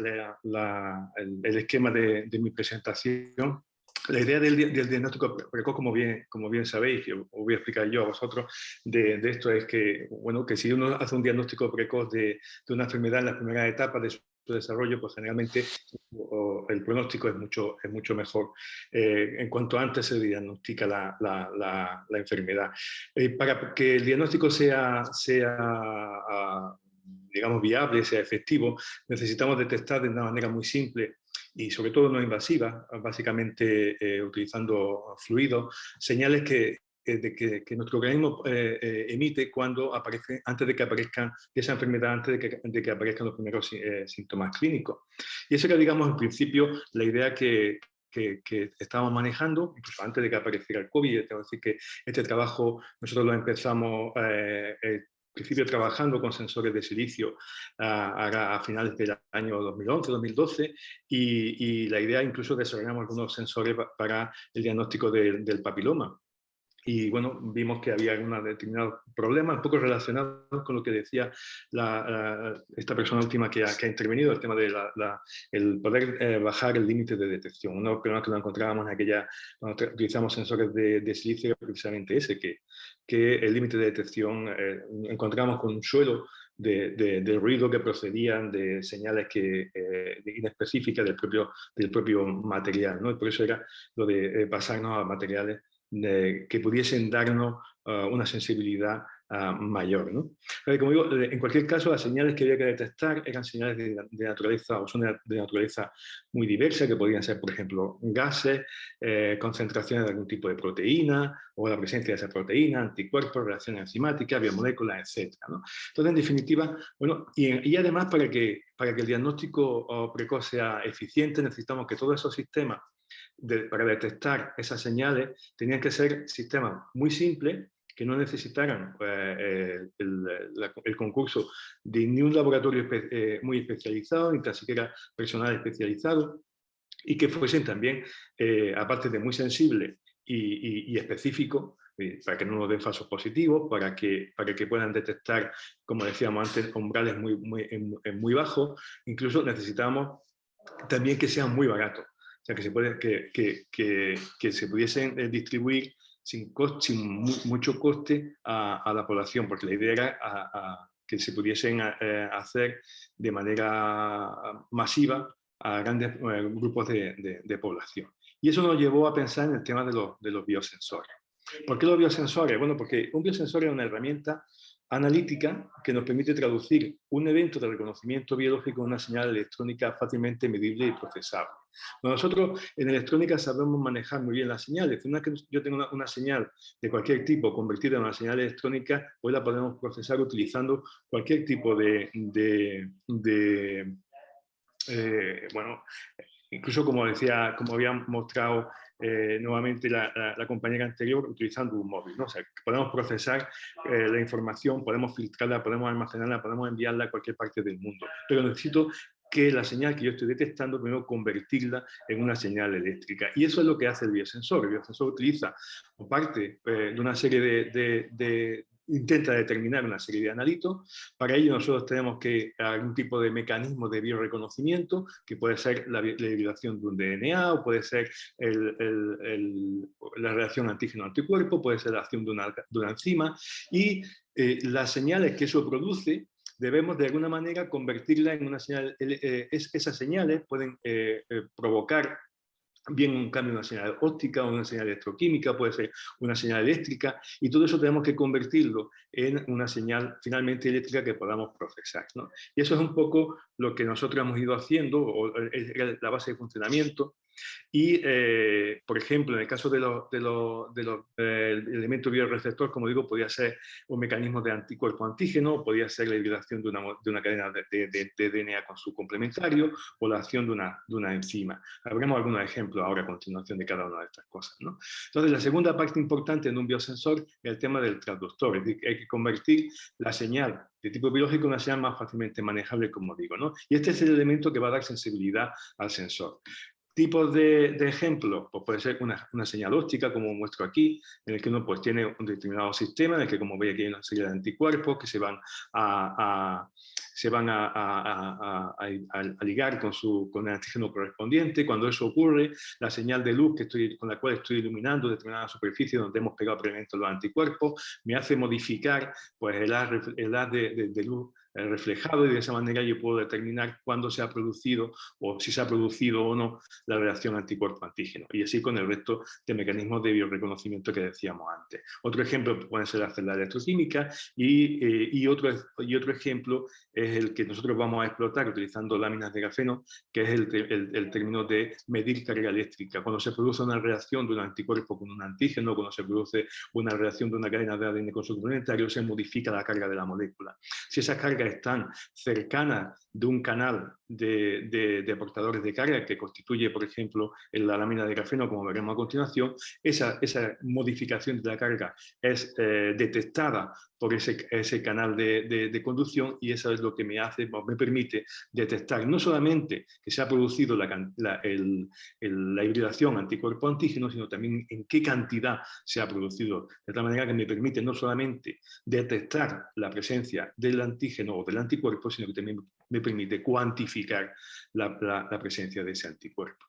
esquema de, mi presentación. La idea del, diagnóstico precoz, como bien, como bien sabéis, y os voy a explicar yo a vosotros, de, esto es que, bueno, que si uno hace un diagnóstico precoz de, una enfermedad en las primeras etapas de su desarrollo, pues generalmente el pronóstico es mucho, es mucho mejor eh, en cuanto antes se diagnostica la, la, la, enfermedad. Eh, para que el diagnóstico sea, sea ah, digamos, viable, sea efectivo, necesitamos detectar de una manera muy simple y sobre todo no invasiva, básicamente eh, utilizando fluidos, señales que, eh, de que, nuestro organismo eh, emite cuando aparece, antes de que aparezcan esa enfermedad, antes de que, de que aparezcan los primeros síntomas clínicos. Y eso era, digamos, en principio la idea que, que, que, estábamos manejando, incluso antes de que apareciera el COVID. Tengo que decir que este trabajo nosotros lo empezamos principio trabajando con sensores de silicio a, finales del año 2011-2012 y, y, la idea incluso desarrollamos algunos sensores para el diagnóstico del papiloma y bueno, vimos que había un determinado problema, un poco relacionado con lo que decía esta persona última que ha, que ha, intervenido, el tema de la, el poder eh, bajar el límite de detección. Uno de los problemas que nos encontrábamos en aquella, cuando utilizamos sensores de, de silicio, precisamente ese, que, que el límite de detección eh, encontramos con un suelo de, de, ruido que procedían de señales que, eh, inespecíficas del propio, del propio material. ¿no? Y por eso era lo de pasarnos a materiales que pudiesen darnos ah, una sensibilidad ah, mayor. ¿no? como digo, eh, en cualquier caso, las señales que había que detectar eran señales de, naturaleza o son de, naturaleza muy diversa, que podían ser, por ejemplo, gases, eh, concentraciones de algún tipo de proteína o la presencia de esa proteína, anticuerpos, reacciones enzimáticas, biomoléculas, etc. Entonces, en definitiva, bueno, y, y, además para que, para que el diagnóstico oh, precoz sea eficiente, necesitamos que todos esos sistemas para detectar esas señales tenían que ser sistemas muy simples que no necesitaran eh, el, concurso de ni un laboratorio eh, muy especializado, ni tan siquiera personal especializado, y que fuesen también, eh, aparte de muy sensibles y, específicos, para que no nos den falsos positivos, para que, para que puedan detectar, como decíamos antes, umbrales muy, muy, muy bajos, incluso necesitamos también que sean muy baratos sea, que se, puede, que, que, que, se pudiesen eh, distribuir sin, sin mucho coste a, la población, porque la idea era que se pudiesen eh, hacer de manera masiva a grandes eh, grupos de, de, población. Y eso nos llevó a pensar en el tema de los, de los biosensores. ¿Por qué los biosensores? Bueno, porque un biosensor es una herramienta analítica que nos permite traducir un evento de reconocimiento biológico en una señal electrónica fácilmente medible y procesable. Nosotros en electrónica sabemos manejar muy bien las señales. Una que yo tengo una, señal de cualquier tipo convertida en una señal electrónica, hoy la podemos procesar utilizando cualquier tipo de, de, eh, bueno, incluso como decía, como había mostrado eh, nuevamente la, compañera anterior utilizando un móvil. ¿no? O sea, podemos procesar eh, la información, podemos filtrarla, podemos almacenarla, podemos enviarla a cualquier parte del mundo. Pero necesito que la señal que yo estoy detectando, primero convertirla en una señal eléctrica. Y eso es lo que hace el biosensor. El biosensor utiliza, parte eh, de una serie de, intenta determinar una serie de analitos. Para ello nosotros tenemos que algún tipo de mecanismo de bioreconocimiento, que puede ser la, hibridación de un DNA, o puede ser la reacción antígeno-anticuerpo, puede ser la acción de una, enzima, y eh, las señales que eso produce debemos de alguna manera convertirla en una señal, eh, esas señales pueden eh, eh, provocar bien un cambio en una señal óptica una señal electroquímica, puede ser una señal eléctrica, y todo eso tenemos que convertirlo en una señal finalmente eléctrica que podamos procesar. Y eso es un poco lo que nosotros hemos ido haciendo, o es la base de funcionamiento, y, eh, por ejemplo, en el caso de los, bioreceptor, como digo, podría ser un mecanismo de anticuerpo antígeno, podría ser la hibridación de una, de una cadena de, DNA con su complementario, o la acción de una, enzima. Habremos algunos ejemplos ahora a continuación de cada una de estas cosas. Entonces, la segunda parte importante en un biosensor es el tema del transductor, es decir, hay que convertir la señal de tipo biológico en una señal más fácilmente manejable, como digo. Y este es el elemento que va a dar sensibilidad al sensor. Tipos de, de ejemplos, pues puede ser una, una, señal óptica, como muestro aquí, en el que uno pues, tiene un determinado sistema, en el que como veis aquí hay una serie de anticuerpos que se van a, se van a, a, a, ligar con, su, con el antígeno correspondiente. Cuando eso ocurre, la señal de luz que estoy, con la cual estoy iluminando determinada superficie donde hemos pegado previamente los anticuerpos, me hace modificar pues, el haz, el haz de, de luz eh, reflejado y de esa manera yo puedo determinar cuándo se ha producido o si se ha producido o no la reacción anticuerpo-antígeno y así con el resto de mecanismos de bioreconocimiento que decíamos antes. Otro ejemplo puede ser hacer la electroquímica y, eh, y, otro, y otro ejemplo es el que nosotros vamos a explotar utilizando láminas de grafeno, que es el, el, el término de medir carga eléctrica. Cuando se produce una reacción de un anticuerpo con un antígeno, cuando se produce una reacción de una cadena de ADN con su complementario, se modifica la carga de la molécula. Si esa carga están cercanas de un canal de, de, aportadores de carga que constituye, por ejemplo, la lámina de grafeno, como veremos a continuación, esa, esa modificación de la carga es eh, detectada por ese, ese canal de, de, conducción y eso es lo que me hace, me permite detectar no solamente que se ha producido la, la, el, la hibridación anticuerpo-antígeno, sino también en qué cantidad se ha producido, de tal manera que me permite no solamente detectar la presencia del antígeno o del anticuerpo, sino que también me permite cuantificar la, presencia de ese anticuerpo.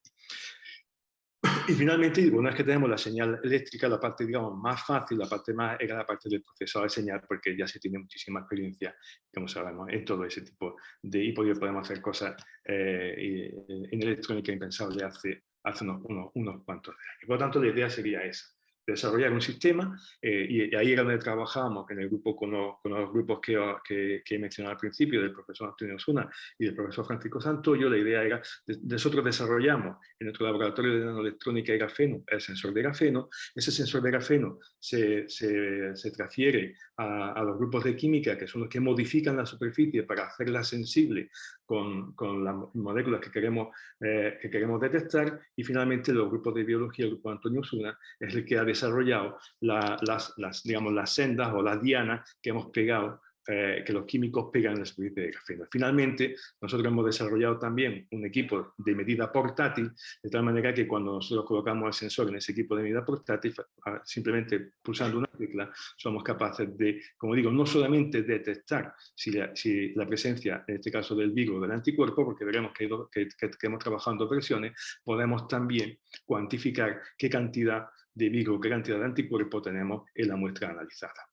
Y finalmente, una vez que tenemos la señal eléctrica, la parte digamos, más fácil, la parte más era la parte del procesador de señal, porque ya se tiene muchísima experiencia, como sabemos, en todo ese tipo de... Y podemos hacer cosas eh, en electrónica impensable hace, hace unos, unos, unos cuantos años. Por lo tanto, la idea sería esa desarrollar un sistema eh, y, ahí era donde trabajábamos en el grupo con los, grupos que, he mencionado al principio del profesor Antonio Osuna y del profesor Francisco Santoyo, la idea era, nosotros desarrollamos en nuestro laboratorio de nanoelectrónica de grafeno el sensor de grafeno, ese sensor de grafeno se, se, se transfiere a, a, los grupos de química que son los que modifican la superficie para hacerla sensible con, con las moléculas que queremos, eh, que queremos detectar y finalmente los grupos de biología, el grupo Antonio Osuna, es el que ha desarrollado las, las, digamos, las sendas o las dianas que hemos pegado eh, que los químicos pegan en la superficie de grafeno. Finalmente, nosotros hemos desarrollado también un equipo de medida portátil, de tal manera que cuando nosotros colocamos el sensor en ese equipo de medida portátil, simplemente pulsando una tecla, somos capaces de, como digo, no solamente detectar si la, si la presencia, en este caso del virus o del anticuerpo, porque veremos que, que, que hemos trabajado en dos versiones, podemos también cuantificar qué cantidad de virus, qué cantidad de anticuerpo tenemos en la muestra analizada.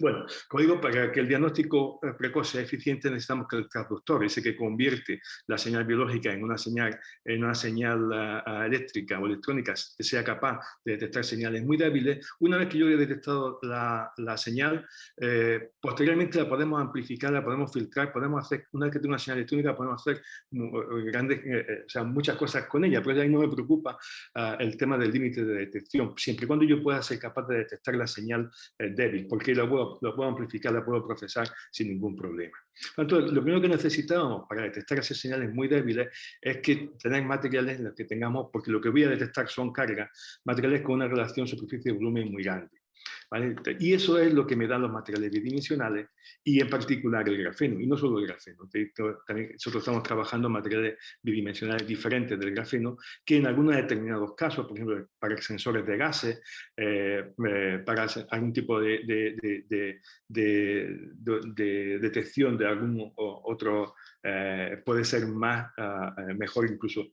Bueno, como digo, para que el diagnóstico eh, precoz sea eficiente necesitamos que el transductor, ese que convierte la señal biológica en una señal, en una señal ah, ah, eléctrica o electrónica, sea capaz de detectar señales muy débiles. Una vez que yo he detectado la, la señal, eh, posteriormente la podemos amplificar, la podemos filtrar, podemos hacer, una vez que tengo una señal electrónica, podemos hacer eh, grandes, o sea, muchas cosas con ella, pero ahí no me preocupa uh, el tema del límite de detección, siempre y cuando yo pueda ser capaz de detectar la señal débil, porque la puedo lo, puedo amplificar, la puedo procesar sin ningún problema. Entonces, lo primero que necesitamos para detectar esas señales muy débiles es que tener materiales en los que tengamos, porque lo que voy a detectar son cargas, materiales con una relación superficie-volumen muy grande. Y eso es lo que me dan los materiales bidimensionales y en particular el grafeno, y no solo el grafeno. También nosotros estamos trabajando materiales bidimensionales diferentes del grafeno que en algunos determinados casos, por ejemplo, para sensores de gases, eh, eh, para algún tipo de, de, de, detección de algún otro, eh, puede ser más, ah, mejor incluso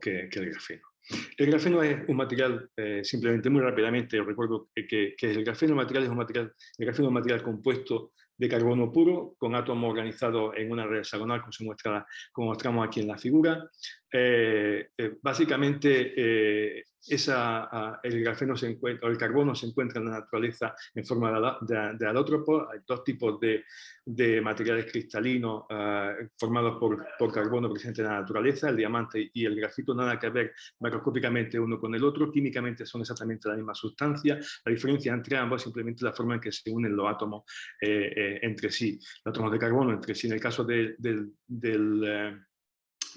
que, que el grafeno. El grafeno es un material, eh, simplemente muy rápidamente, recuerdo que, el grafeno material es un material, el grafeno material compuesto de carbono puro, con átomos organizados en una red hexagonal, como, se muestra, como mostramos aquí en la figura. Eh, eh, básicamente, esa, el grafeno se encuentra, o el carbono se encuentra en la naturaleza en forma de, de. Hay dos tipos de, de materiales cristalinos formados por, por, carbono presente en la naturaleza, el diamante y el grafito, nada que ver macroscópicamente uno con el otro, químicamente son exactamente la misma sustancia. La diferencia entre ambos es simplemente la forma en que se unen los átomos entre sí, los átomos de carbono entre sí. En el caso del, del, eh,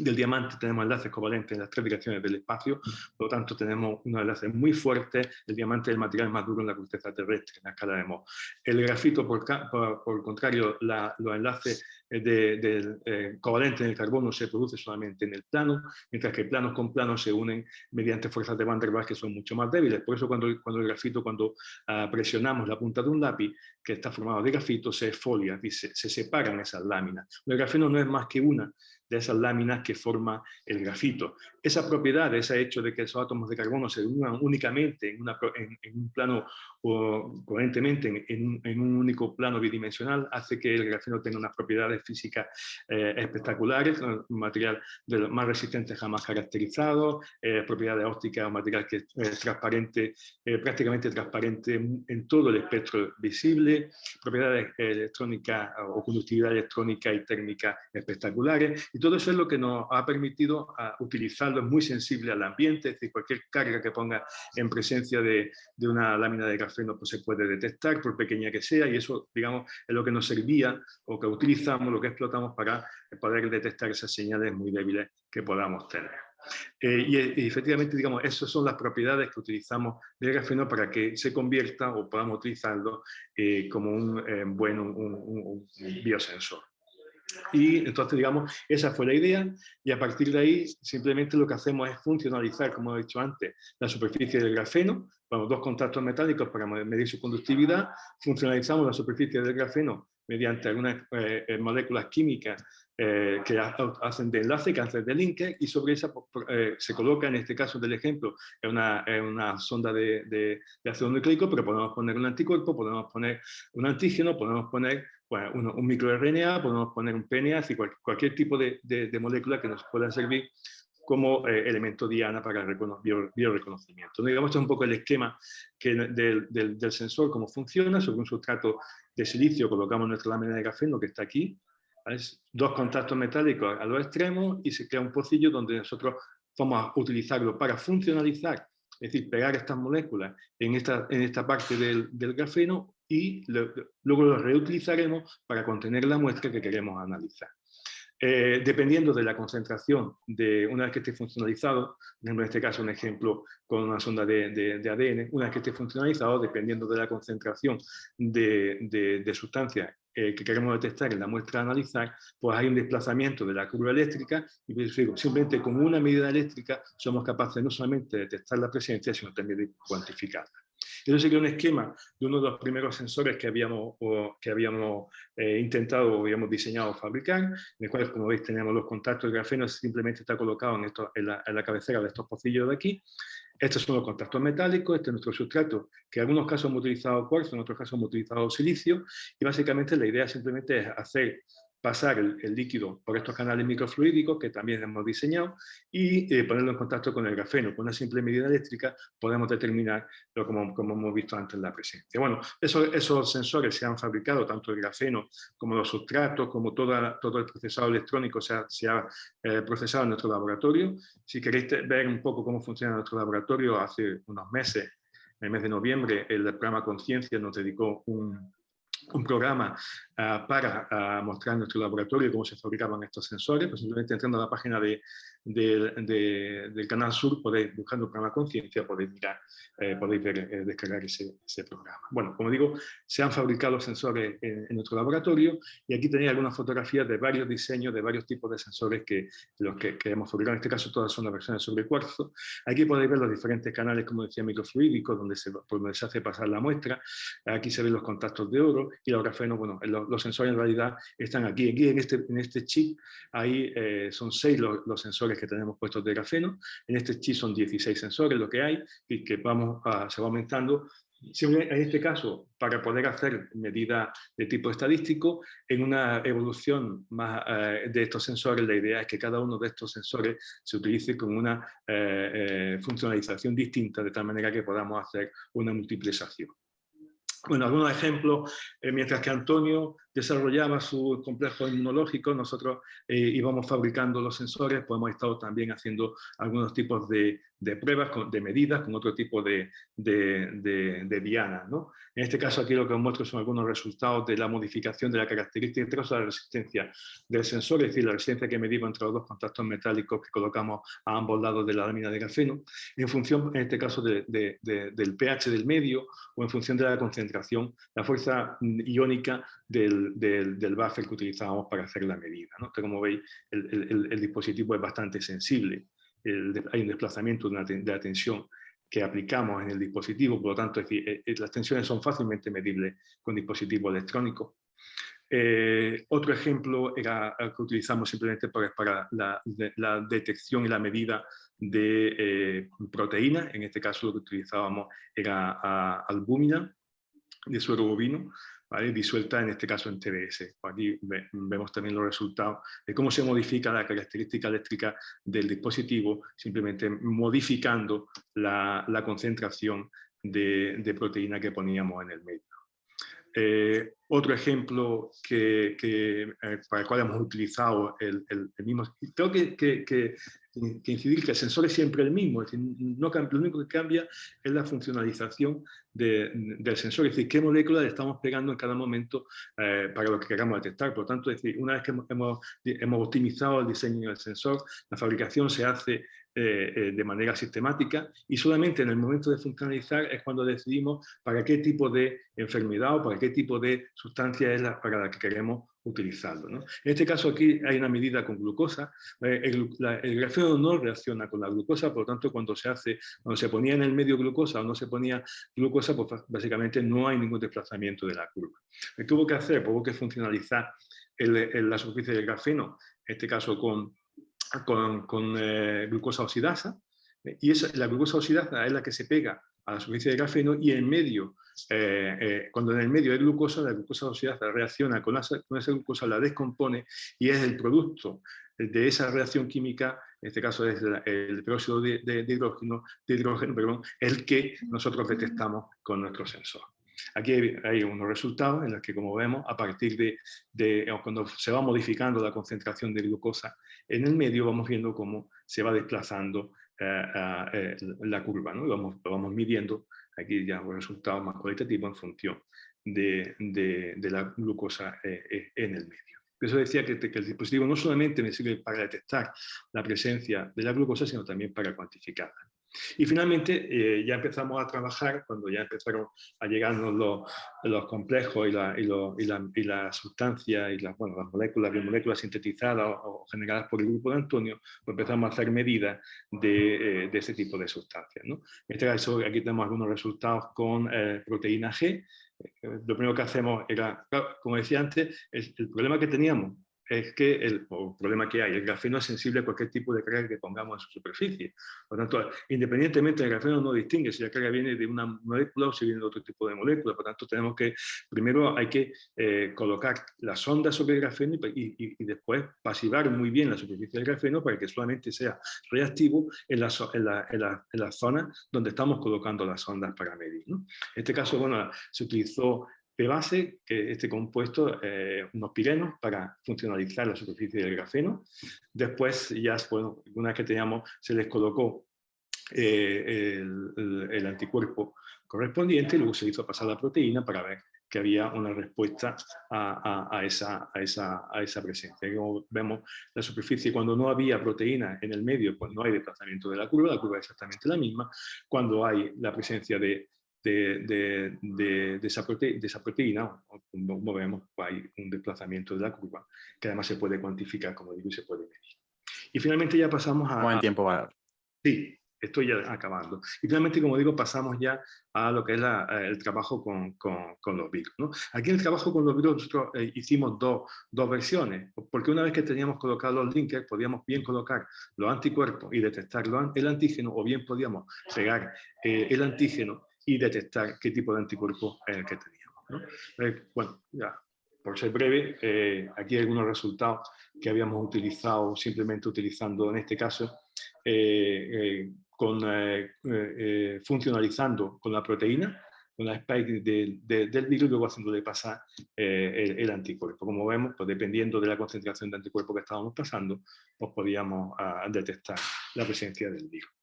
del diamante tenemos enlaces covalentes en las tres direcciones del espacio, por lo tanto tenemos unos enlaces muy fuertes, el diamante es el material más duro en la corteza terrestre, en la escala de Mohs. El grafito, por, por, el contrario, los enlaces eh, de, eh, covalentes en el carbono se produce solamente en el plano, mientras que planos con planos se unen mediante fuerzas de Van der Waals que son mucho más débiles. Por eso cuando, cuando el grafito, cuando ah, presionamos la punta de un lápiz que está formado de grafito, se esfolia, se, se separan esas láminas. El grafeno no es más que una de esas láminas que forma el grafito. Esa propiedad, ese hecho de que esos átomos de carbono se unan únicamente en, un plano o coherentemente en, un único plano bidimensional, hace que el grafeno tenga unas propiedades físicas eh, espectaculares, un material de los más resistentes jamás caracterizado, eh, propiedades ópticas, un material que es transparente, eh, prácticamente transparente en todo el espectro visible, propiedades electrónicas o conductividad electrónica y térmica espectaculares, y todo eso es lo que nos ha permitido a es muy sensible al ambiente, es decir, cualquier carga que ponga en presencia de, de una lámina de grafeno pues se puede detectar, por pequeña que sea, y eso, digamos, es lo que nos servía, o que utilizamos, lo que explotamos para poder detectar esas señales muy débiles que podamos tener. Eh, y, efectivamente, digamos, esas son las propiedades que utilizamos del grafeno para que se convierta o podamos utilizarlo eh, como un eh, buen un biosensor. Y entonces, digamos, esa fue la idea y a partir de ahí simplemente lo que hacemos es funcionalizar, como he dicho antes, la superficie del grafeno, con dos contactos metálicos para medir su conductividad, funcionalizamos la superficie del grafeno mediante algunas eh, eh, moléculas químicas eh, que hacen de enlace, que hacen de link, y sobre esa se coloca, en este caso del ejemplo, en una, una, sonda de, de, de ácido nucleico, pero podemos poner un anticuerpo, podemos poner un antígeno, podemos poner bueno, un, un microRNA, podemos poner un PNA, y cualquier tipo de, de, molécula que nos pueda servir como eh, elemento diana para el bioreconocimiento. Digamos, este es un poco el esquema que del, del, sensor, cómo funciona, sobre un sustrato de silicio colocamos nuestra lámina de grafeno que está aquí, dos contactos metálicos a los extremos y se crea un pocillo donde nosotros vamos a utilizarlo para funcionalizar, es decir, pegar estas moléculas en esta, en esta parte del, del grafeno y luego lo reutilizaremos para contener la muestra que queremos analizar. Eh, dependiendo de la concentración de una vez que esté funcionalizado, en este caso un ejemplo con una sonda de, de, ADN, una vez que esté funcionalizado, dependiendo de la concentración de, de sustancia eh, que queremos detectar en la muestra a analizar, pues hay un desplazamiento de la curva eléctrica y pues, simplemente con una medida eléctrica somos capaces no solamente de detectar la presencia, sino también de cuantificarla. Eso sería un esquema de uno de los primeros sensores que habíamos, que habíamos eh, intentado o habíamos diseñado fabricar, en el cual, como veis, tenemos los contactos de grafeno, simplemente está colocado en, esto, en, la, en la cabecera de estos pocillos de aquí, estos son los contactos metálicos, este es nuestro sustrato, que en algunos casos hemos utilizado cuarzo, en otros casos hemos utilizado silicio, y básicamente la idea simplemente es hacer pasar el, líquido por estos canales microfluídicos que también hemos diseñado y eh, ponerlo en contacto con el grafeno. Con una simple medida eléctrica podemos determinar lo como, como hemos visto antes la presencia. Bueno, esos, esos sensores se han fabricado, tanto el grafeno como los sustratos, como toda, todo el procesado electrónico se ha, se ha eh, procesado en nuestro laboratorio. Si queréis ver un poco cómo funciona nuestro laboratorio, hace unos meses, en el mes de noviembre, el programa Conciencia nos dedicó un, un programa ah, para ah, mostrar en nuestro laboratorio cómo se fabricaban estos sensores, pues simplemente entrando a la página de, del Canal Sur, podéis, buscando el programa Conciencia, podéis mirar, eh, podéis ver, eh, descargar ese, programa. Bueno, como digo, se han fabricado sensores en, nuestro laboratorio y aquí tenéis algunas fotografías de varios diseños, de varios tipos de sensores que los que, hemos fabricado. En este caso todas son las versiones sobre cuarzo. Aquí podéis ver los diferentes canales, como decía, microfluídicos, donde se, por donde se hace pasar la muestra. Aquí se ven los contactos de oro y los grafenos, bueno, los, sensores en realidad están aquí. Aquí en este, en este chip, ahí eh, son seis los, los sensores que tenemos puestos de grafeno. En este chip son 16 sensores lo que hay y que vamos a, se va aumentando. en este caso, para poder hacer medidas de tipo estadístico, en una evolución más eh, de estos sensores, la idea es que cada uno de estos sensores se utilice con una eh, eh, funcionalización distinta, de tal manera que podamos hacer una multiplicación. Bueno, algunos ejemplos, mientras que Antonio desarrollaba su complejo inmunológico, nosotros eh, íbamos fabricando los sensores, pues hemos estado también haciendo algunos tipos de, pruebas, de medidas, con otro tipo de, de, dianas. ¿no? En este caso aquí lo que os muestro son algunos resultados de la modificación de la característica de la resistencia del sensor, es decir, la resistencia que medimos entre los dos contactos metálicos que colocamos a ambos lados de la lámina de grafeno, en función, en este caso, del pH del medio o en función de la concentración, la fuerza iónica del, del, buffer que utilizábamos para hacer la medida. ¿no? como veis, el, dispositivo es bastante sensible. hay un desplazamiento de, la tensión que aplicamos en el dispositivo, por lo tanto, es decir, eh, eh, las tensiones son fácilmente medibles con dispositivos electrónicos. Eh, otro ejemplo era que utilizamos simplemente para, para la, detección y la medida de proteínas, en este caso lo que utilizábamos era albúmina de suero bovino, disuelta en este caso en TDS. Aquí vemos también los resultados de cómo se modifica la característica eléctrica del dispositivo, simplemente modificando la, concentración de, proteína que poníamos en el medio. Eh, otro ejemplo que, eh, para el cual hemos utilizado el, mismo... Tengo que, que, incidir que el sensor es siempre el mismo, es decir, no, lo único que cambia es la funcionalización del sensor, es decir, qué molécula le estamos pegando en cada momento eh, para lo que queramos detectar. Por lo tanto, es decir, una vez que hemos, hemos, optimizado el diseño del sensor, la fabricación se hace eh, eh, de manera sistemática y solamente en el momento de funcionalizar es cuando decidimos para qué tipo de enfermedad o para qué tipo de sustancia es la, para la que queremos utilizarlo. En este caso aquí hay una medida con glucosa, el, grafeno no reacciona con la glucosa, por lo tanto cuando se hace, cuando se ponía en el medio glucosa o no se ponía glucosa pues básicamente no hay ningún desplazamiento de la curva. ¿Qué tuvo que hacer? Tuvo que funcionalizar la superficie del grafeno, en este caso con, con, eh, glucosa oxidasa, eh, y esa, la glucosa oxidasa es la que se pega a la superficie del grafeno y en medio, eh, cuando en el medio hay glucosa, la glucosa oxidasa reacciona con, esa glucosa, la descompone y es el producto de esa reacción química, en este caso es el peróxido de, hidrógeno, de hidrógeno perdón, el que nosotros detectamos con nuestro sensor. Aquí hay, unos resultados en los que, como vemos, a partir de, cuando se va modificando la concentración de glucosa en el medio, vamos viendo cómo se va desplazando eh, eh, la curva, ¿no? vamos, lo vamos midiendo, aquí ya los resultados más cualitativos en función de, la glucosa eh, en el medio. Eso decía que, el dispositivo no solamente me sirve para detectar la presencia de la glucosa, sino también para cuantificarla. Y finalmente eh, ya empezamos a trabajar, cuando ya empezaron a llegarnos los, los complejos y la, y, y, la, y la sustancia y las, bueno, las moléculas, biomoléculas sintetizadas o, generadas por el grupo de Antonio, pues empezamos a hacer medidas de, eh, de tipo de sustancias. ¿no? En este caso aquí tenemos algunos resultados con eh, proteína G, lo primero que hacemos era, como decía antes, el problema que teníamos es que el, problema que hay, el grafeno es sensible a cualquier tipo de carga que pongamos en su superficie. Por lo tanto, independientemente el grafeno no distingue si la carga viene de una molécula o si viene de otro tipo de molécula. Por lo tanto, tenemos que, primero hay que eh, colocar la sonda sobre el grafeno y, después pasivar muy bien la superficie del grafeno para que solamente sea reactivo en la, en en la, zona donde estamos colocando las sondas para medir. En este caso, bueno, se utilizó de base, que este compuesto, eh, unos pirenos para funcionalizar la superficie del grafeno. Después, ya bueno, una vez que teníamos, se les colocó eh, el, anticuerpo correspondiente y luego se hizo pasar la proteína para ver que había una respuesta a, esa, a, esa, a esa presencia. Como vemos, la superficie, cuando no había proteína en el medio, pues no hay desplazamiento de la curva, la curva es exactamente la misma. Cuando hay la presencia de, de, de, esa, proteína, como vemos, hay un desplazamiento de la curva, que además se puede cuantificar, como digo, y se puede medir. Y finalmente ya pasamos a... Buen tiempo va. Sí, estoy ya acabando. Y finalmente, como digo, pasamos ya a lo que es el trabajo con, con, los virus. ¿no? Aquí en el trabajo con los virus nosotros eh, hicimos dos, dos, versiones, porque una vez que teníamos colocados los linkers, podíamos bien colocar los anticuerpos y detectar el antígeno, o bien podíamos pegar eh, el antígeno y detectar qué tipo de anticuerpo es el que teníamos. ¿no? Eh, bueno, ya, por ser breve, aquí hay algunos resultados que habíamos utilizado, simplemente utilizando en este caso, con, eh, eh, funcionalizando con la proteína, con la spike del virus y luego haciéndole pasar eh, el, anticuerpo. Como vemos, pues dependiendo de la concentración de anticuerpo que estábamos pasando, pues podíamos ah, detectar la presencia del virus.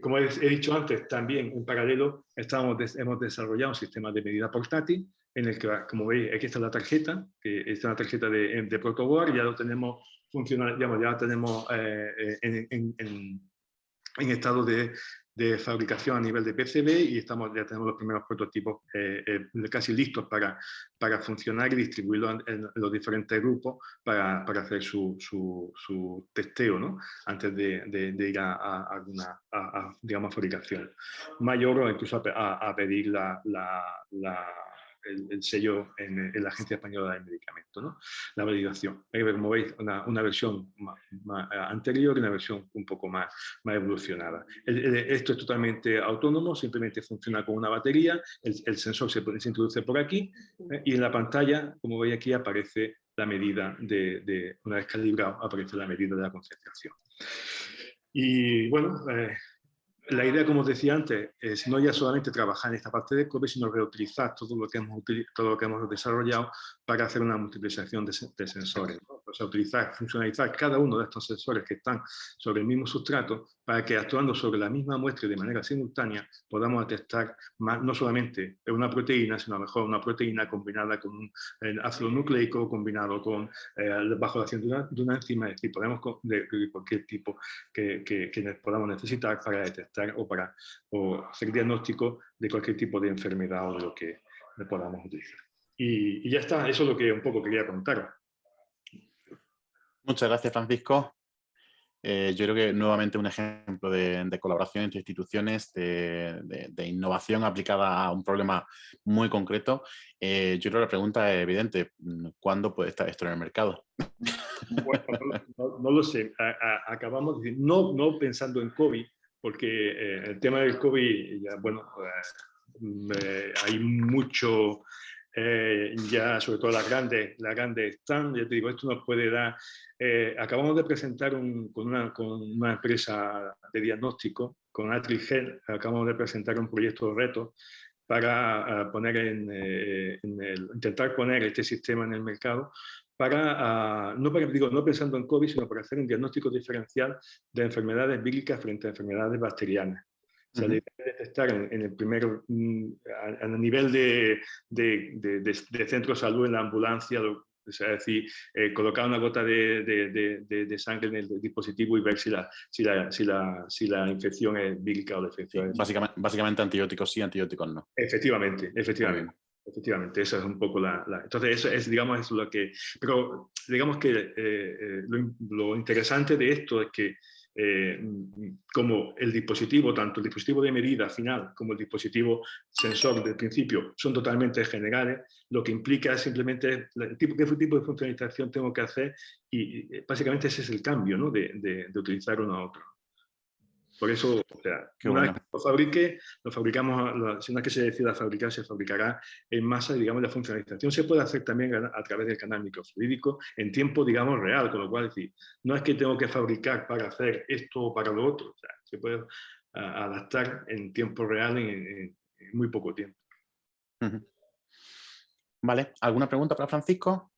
Como he, dicho antes, también en paralelo estamos, hemos desarrollado un sistema de medida portátil en el que, como veis, aquí está la tarjeta, que es una tarjeta de, de protoboard, ya lo tenemos funcional, ya, tenemos en, en estado de, de, fabricación a nivel de PCB y estamos, ya tenemos los primeros prototipos eh, eh, casi listos para, para funcionar y distribuirlos en, los diferentes grupos para, para hacer su, su, su, testeo ¿no? antes de, ir a, alguna digamos, fabricación mayor o incluso a, pedir la el, sello en, la Agencia Española del Medicamento, ¿no? la validación. Como veis, una, una versión más, anterior y una versión un poco más, más evolucionada. esto es totalmente autónomo, simplemente funciona con una batería, el, sensor se, se, introduce por aquí ¿eh? y en la pantalla, como veis aquí, aparece la medida de, de, una vez calibrado, aparece la medida de la concentración. Y bueno, eh, la idea, como os decía antes, es no ya solamente trabajar en esta parte de COVID, sino reutilizar todo lo que hemos, todo lo que hemos desarrollado para hacer una multiplicación de, sensores. O sea, utilizar, funcionalizar cada uno de estos sensores que están sobre el mismo sustrato para que actuando sobre la misma muestra y de manera simultánea podamos detectar más, no solamente una proteína, sino a lo mejor una proteína combinada con un ácido nucleico, combinado con, eh, bajo la acción de una, enzima, es decir, podemos de, cualquier tipo que, que, que podamos necesitar para detectar o para o hacer diagnóstico de cualquier tipo de enfermedad o de lo que podamos utilizar. Y, y ya está, eso es lo que un poco quería contar. Muchas gracias, Francisco. Eh, yo creo que nuevamente un ejemplo de, colaboración entre instituciones, de, innovación aplicada a un problema muy concreto. Eh, yo creo que la pregunta es evidente, ¿cuándo puede estar esto en el mercado? no, lo sé, acabamos de decir, no, no pensando en COVID, porque eh, el tema del COVID, bueno, hay mucho eh, ya sobre todo las grandes, las grandes están, ya te digo, esto nos puede dar, eh, acabamos de presentar con, una, con, una, empresa de diagnóstico, con Atrigel, acabamos de presentar un proyecto de reto para eh, poner en, el, intentar poner este sistema en el mercado para, ah, no, para, digo, no pensando en COVID, sino para hacer un diagnóstico diferencial de enfermedades víricas frente a enfermedades bacterianas. O sea, detectar en, el primer, mm, a, nivel de, de, de, centro de salud, en la ambulancia, es decir, eh, colocar una gota de, sangre en el dispositivo y ver si la, si la, si la, si la infección es vírica o defectiva. Básicamente, básicamente antibióticos sí, antibióticos no. Efectivamente, efectivamente. Efectivamente, eso es un poco la, Entonces, eso es, digamos, es lo que... Pero digamos que eh, eh, lo, lo, interesante de esto es que eh, como el dispositivo, tanto el dispositivo de medida final como el dispositivo sensor del principio son totalmente generales, lo que implica simplemente el tipo, qué tipo de funcionalización tengo que hacer y, básicamente ese es el cambio ¿no? de, de utilizar uno a otro. Por eso, o sea, una vez que lo fabrique, lo fabricamos, si una vez que se decida fabricar, se fabricará en masa, digamos, la funcionalización se puede hacer también a, través del canal microfluídico en tiempo, digamos, real, con lo cual, decir, no es que tengo que fabricar para hacer esto o para lo otro, o sea, se puede adaptar en tiempo real en, muy poco tiempo. Vale, ¿alguna pregunta para Francisco?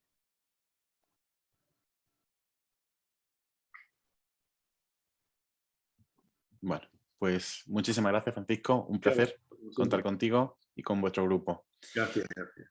Bueno, pues muchísimas gracias Francisco, un placer contar contigo y con vuestro grupo. Gracias, gracias.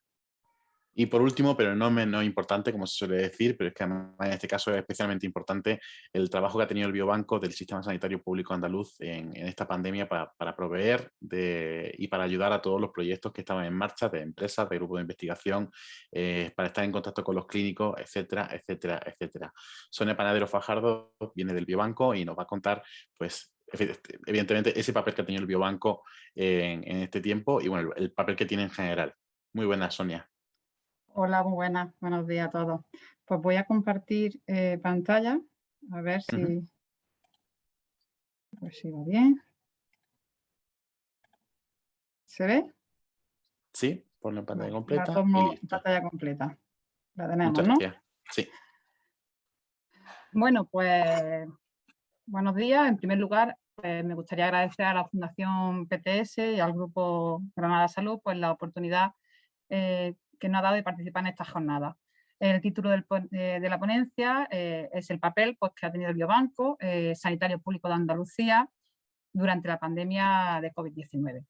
Y por último, pero no menos importante, como se suele decir, pero es que en este caso es especialmente importante el trabajo que ha tenido el Biobanco del Sistema Sanitario Público Andaluz en, esta pandemia para, proveer de, y para ayudar a todos los proyectos que estaban en marcha, de empresas, de grupos de investigación, eh, para estar en contacto con los clínicos, etcétera, etcétera, etcétera. Sonia Panadero Fajardo viene del Biobanco y nos va a contar, pues, evidentemente, ese papel que ha tenido el Biobanco en, este tiempo y, bueno, el, el papel que tiene en general. Muy buena, Sonia. Hola, muy buenas, buenos días a todos. Pues voy a compartir eh, pantalla, a ver si, pues si va bien. ¿Se ve? Sí, la pantalla completa. La pantalla completa. La tenemos, ¿no? Sí. Bueno, pues buenos días. En primer lugar, pues, me gustaría agradecer a la Fundación PTS y al Grupo Granada Salud pues, la oportunidad eh, que nos ha dado de participar en esta jornada. El título de, la ponencia eh, es el papel pues, que ha tenido el Biobanco eh, Sanitario Público de Andalucía durante la pandemia de COVID-19.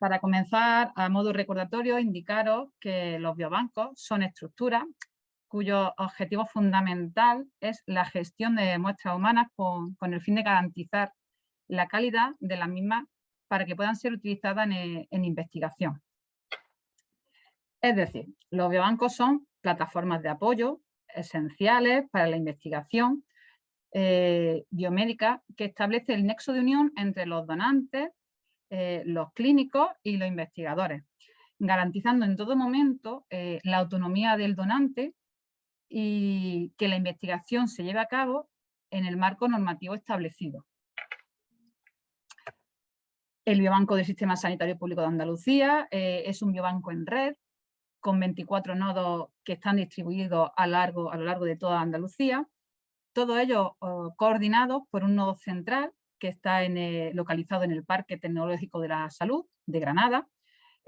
Para comenzar, a modo recordatorio, indicaros que los biobancos son estructuras cuyo objetivo fundamental es la gestión de muestras humanas con, el fin de garantizar la calidad de las mismas para que puedan ser utilizadas en investigación. Es decir, los biobancos son plataformas de apoyo esenciales para la investigación eh, biomédica que establece el nexo de unión entre los donantes, eh, los clínicos y los investigadores, garantizando en todo momento eh, la autonomía del donante y que la investigación se lleve a cabo en el marco normativo establecido. El Biobanco del Sistema Sanitario Público de Andalucía es un biobanco en red con 24 nodos que están distribuidos a, lo largo de toda Andalucía, todos ellos oh, coordinados por un nodo central que está localizado en el Parque Tecnológico de la Salud de Granada,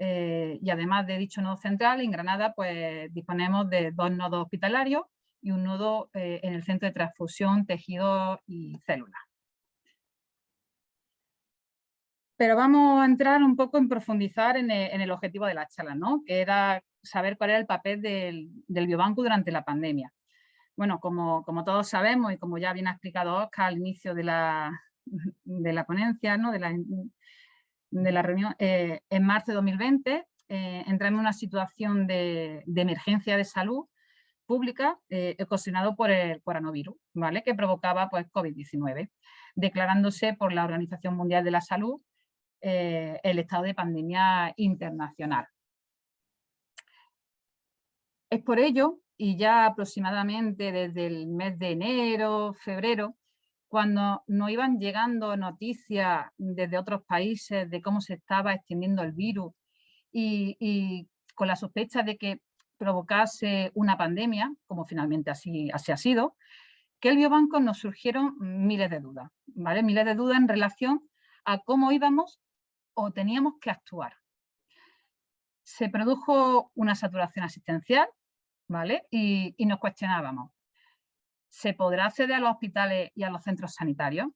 eh, y además de dicho nodo central, en Granada pues, disponemos de dos nodos hospitalarios y un nodo eh, en el Centro de Transfusión, Tejidos y Células. Pero vamos a entrar un poco en profundizar en el, objetivo de la charla, ¿no? que era saber cuál era el papel del, biobanco durante la pandemia. Bueno, como, todos sabemos y como ya bien ha explicado Oscar al inicio de la, de la ponencia, ¿no? De la reunión, eh, en marzo de 2020 eh, entramos en una situación de, emergencia de salud pública eh, ocasionado por el coronavirus, ¿vale? que provocaba pues, COVID-19, declarándose por la Organización Mundial de la Salud eh, el estado de pandemia internacional. Es por ello, y ya aproximadamente desde el mes de enero, febrero, cuando nos iban llegando noticias desde otros países de cómo se estaba extendiendo el virus y, con la sospecha de que provocase una pandemia, como finalmente así, así ha sido, que el biobanco nos surgieron miles de dudas, ¿vale? Miles de dudas en relación a cómo íbamos o teníamos que actuar. Se produjo una saturación asistencial ¿vale? Y, nos cuestionábamos, ¿se podrá acceder a los hospitales y a los centros sanitarios?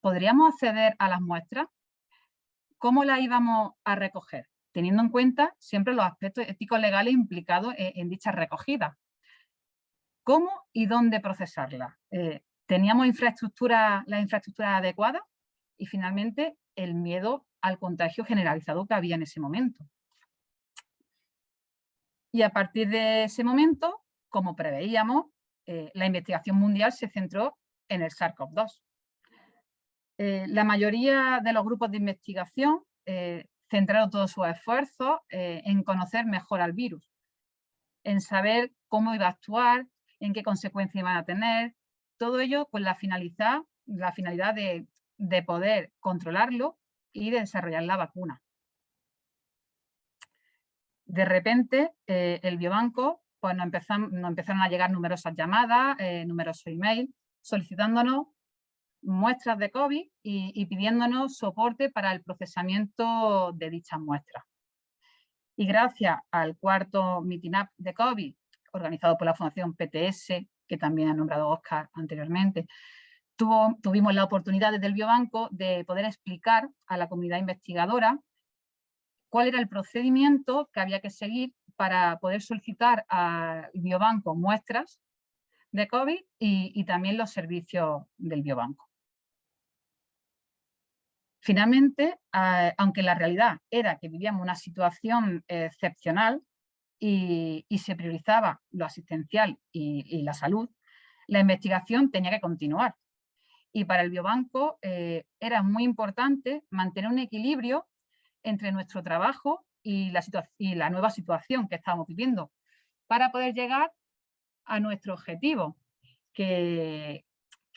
¿Podríamos acceder a las muestras? ¿Cómo las íbamos a recoger? Teniendo en cuenta siempre los aspectos éticos legales implicados en, dicha recogida. ¿Cómo y dónde procesarla? Eh, ¿Teníamos infraestructura, la infraestructura adecuada? Y finalmente, el miedo al contagio generalizado que había en ese momento. Y a partir de ese momento, como preveíamos, eh, la investigación mundial se centró en el SARS-CoV-2. Eh, la mayoría de los grupos de investigación eh, centraron todos sus esfuerzos en conocer mejor al virus, en saber cómo iba a actuar, en qué consecuencias iban a tener, todo ello con la finalidad, la finalidad de, de poder controlarlo y de desarrollar la vacuna de repente el biobanco pues nos, empezaron a llegar numerosas llamadas, eh, numerosos emails, solicitándonos muestras de COVID y, pidiéndonos soporte para el procesamiento de dichas muestras. Y gracias al cuarto Meeting Up de COVID, organizado por la Fundación PTS, que también ha nombrado Oscar anteriormente, tuvimos la oportunidad desde el Biobanco de poder explicar a la comunidad investigadora cuál era el procedimiento que había que seguir para poder solicitar al biobanco muestras de COVID y, también los servicios del biobanco. Finalmente, aunque la realidad era que vivíamos una situación excepcional y, se priorizaba lo asistencial y, la salud, la investigación tenía que continuar. Y para el biobanco eh, era muy importante mantener un equilibrio entre nuestro trabajo y la, nueva situación que estábamos viviendo para poder llegar a nuestro objetivo, que,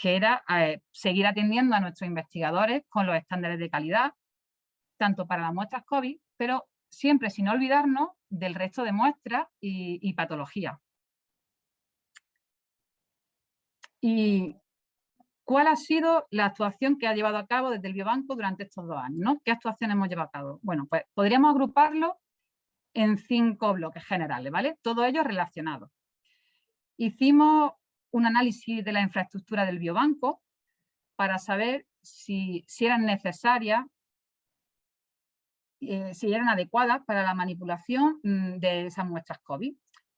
era eh, seguir atendiendo a nuestros investigadores con los estándares de calidad, tanto para las muestras COVID, pero siempre sin olvidarnos del resto de muestras y, y patologías. Y ¿Cuál ha sido la actuación que ha llevado a cabo desde el Biobanco durante estos dos años? ¿Qué actuaciones hemos llevado a cabo? Bueno, pues podríamos agruparlo en cinco bloques generales, ¿vale? Todos ellos relacionados. Hicimos un análisis de la infraestructura del biobanco para saber si, eran necesarias, eh, si eran adecuadas para la manipulación mm, de esas muestras COVID.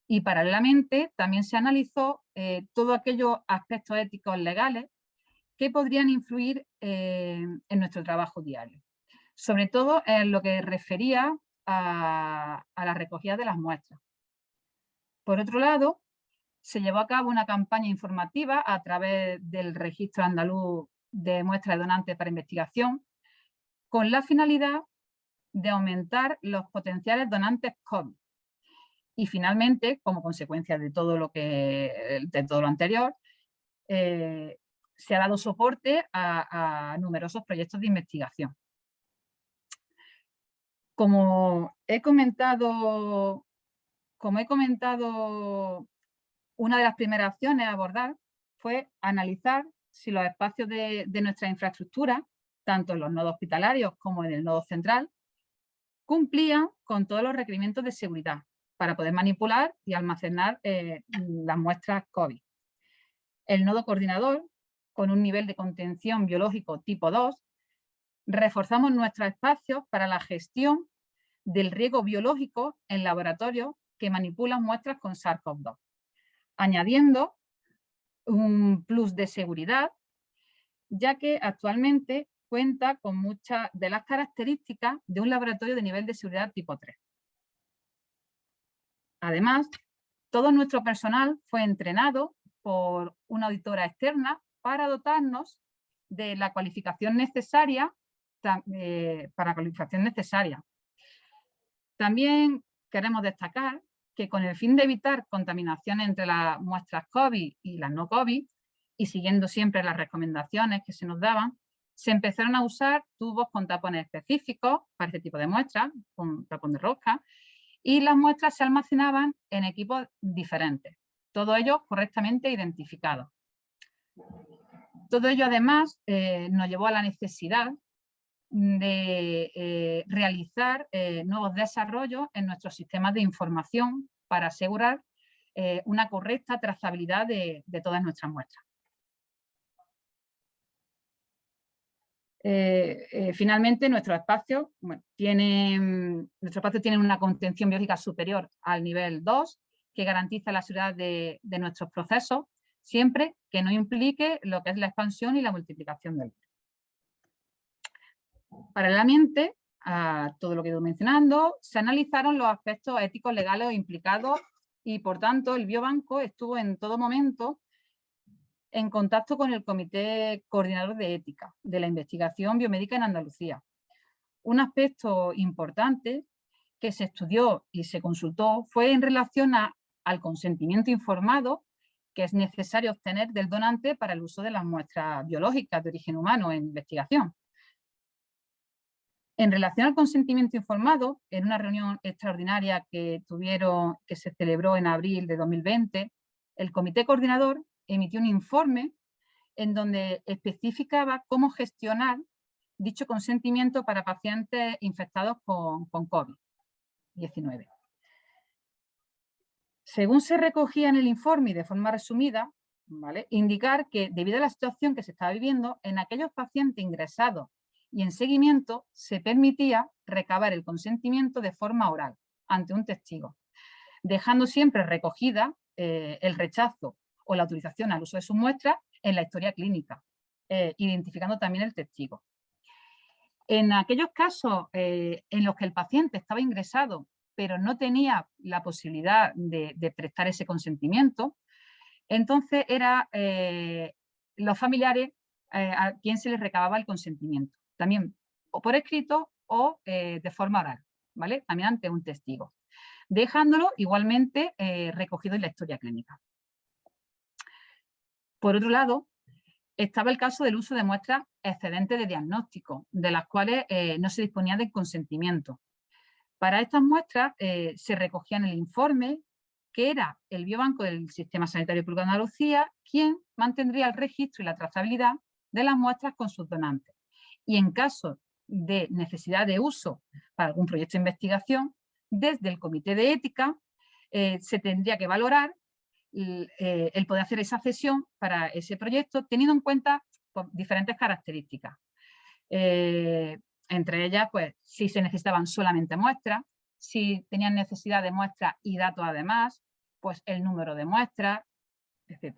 Y paralelamente también se analizó eh, todos aquellos aspectos éticos legales que podrían influir eh, en nuestro trabajo diario. Sobre todo en lo que refería a, la recogida de las muestras. Por otro lado, se llevó a cabo una campaña informativa a través del Registro Andaluz de Muestras de Donantes para Investigación, con la finalidad de aumentar los potenciales donantes COVID. Y finalmente, como consecuencia de todo lo, que, de todo lo anterior, eh, se ha dado soporte a, numerosos proyectos de investigación. Como he comentado, como he comentado, una de las primeras acciones a abordar fue analizar si los espacios de, nuestra infraestructura, tanto en los nodos hospitalarios como en el nodo central, cumplían con todos los requerimientos de seguridad para poder manipular y almacenar eh, las muestras COVID. El nodo coordinador con un nivel de contención biológico tipo 2, reforzamos nuestros espacios para la gestión del riego biológico en laboratorios que manipulan muestras con SARS-CoV-2, añadiendo un plus de seguridad, ya que actualmente cuenta con muchas de las características de un laboratorio de nivel de seguridad tipo 3. Además, todo nuestro personal fue entrenado por una auditora externa para dotarnos de la cualificación necesaria, eh, cualificación necesaria. También queremos destacar que con el fin de evitar contaminación entre las muestras COVID y las no COVID, y siguiendo siempre las recomendaciones que se nos daban, se empezaron a usar tubos con tapones específicos para este tipo de muestras, con tapón de rosca, y las muestras se almacenaban en equipos diferentes, todos ellos correctamente identificados. Todo ello además eh, nos llevó a la necesidad de eh, realizar eh, nuevos desarrollos en nuestros sistemas de información para asegurar una correcta trazabilidad de, todas nuestras muestras. finalmente, nuestro espacio, tiene, nuestro espacio tiene una contención biológica superior al nivel 2, que garantiza la seguridad de, de nuestros procesos siempre que no implique lo que es la expansión y la multiplicación del virus. Paralelamente a todo lo que he ido mencionando, se analizaron los aspectos éticos legales implicados y por tanto el biobanco estuvo en todo momento en contacto con el Comité Coordinador de Ética de la Investigación Biomédica en Andalucía. Un aspecto importante que se estudió y se consultó fue en relación al consentimiento informado que es necesario obtener del donante para el uso de las muestras biológicas de origen humano en investigación. En relación al consentimiento informado, en una reunión extraordinaria que, tuvieron, que se celebró en abril de 2020, el comité coordinador emitió un informe en donde especificaba cómo gestionar dicho consentimiento para pacientes infectados con, con COVID-19. Según se recogía en el informe y de forma resumida, indicar que debido a la situación que se estaba viviendo, en aquellos pacientes ingresados y en seguimiento se permitía recabar el consentimiento de forma oral ante un testigo, dejando siempre recogida eh, el rechazo o la autorización al uso de sus muestras en la historia clínica, eh, identificando también el testigo. En aquellos casos eh, en los que el paciente estaba ingresado pero no tenía la posibilidad de, prestar ese consentimiento, entonces era los familiares a quien se les recababa el consentimiento, también o por escrito o de forma oral, ¿vale? también ante un testigo, dejándolo igualmente recogido en la historia clínica. Por otro lado, estaba el caso del uso de muestras excedentes de diagnóstico, de las cuales eh, no se disponía de consentimiento. Para estas muestras eh, se recogía en el informe que era el biobanco del Sistema Sanitario Público de Andalucía quien mantendría el registro y la trazabilidad de las muestras con sus donantes. Y en caso de necesidad de uso para algún proyecto de investigación, desde el Comité de Ética eh, se tendría que valorar eh, el poder hacer esa cesión para ese proyecto teniendo en cuenta diferentes características. Entre ellas, pues, si se necesitaban solamente muestras, si tenían necesidad de muestras y datos además, pues el número de muestras, etc.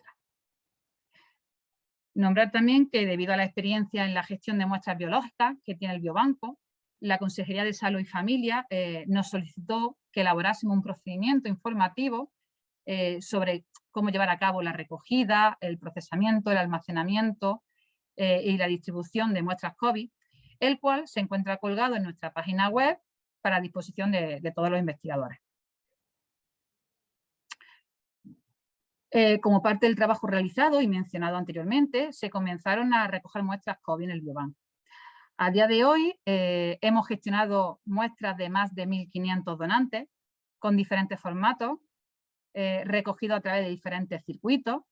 Nombrar también que debido a la experiencia en la gestión de muestras biológicas que tiene el Biobanco, la Consejería de Salud y Familia eh, nos solicitó que elaborásemos un procedimiento informativo eh, sobre cómo llevar a cabo la recogida, el procesamiento, el almacenamiento eh, y la distribución de muestras COVID, el cual se encuentra colgado en nuestra página web para disposición de, todos los investigadores. Eh, como parte del trabajo realizado y mencionado anteriormente, se comenzaron a recoger muestras COVID en el Biobanco. A día de hoy hemos gestionado muestras de más de 1.500 donantes con diferentes formatos, eh, recogido a través de diferentes circuitos.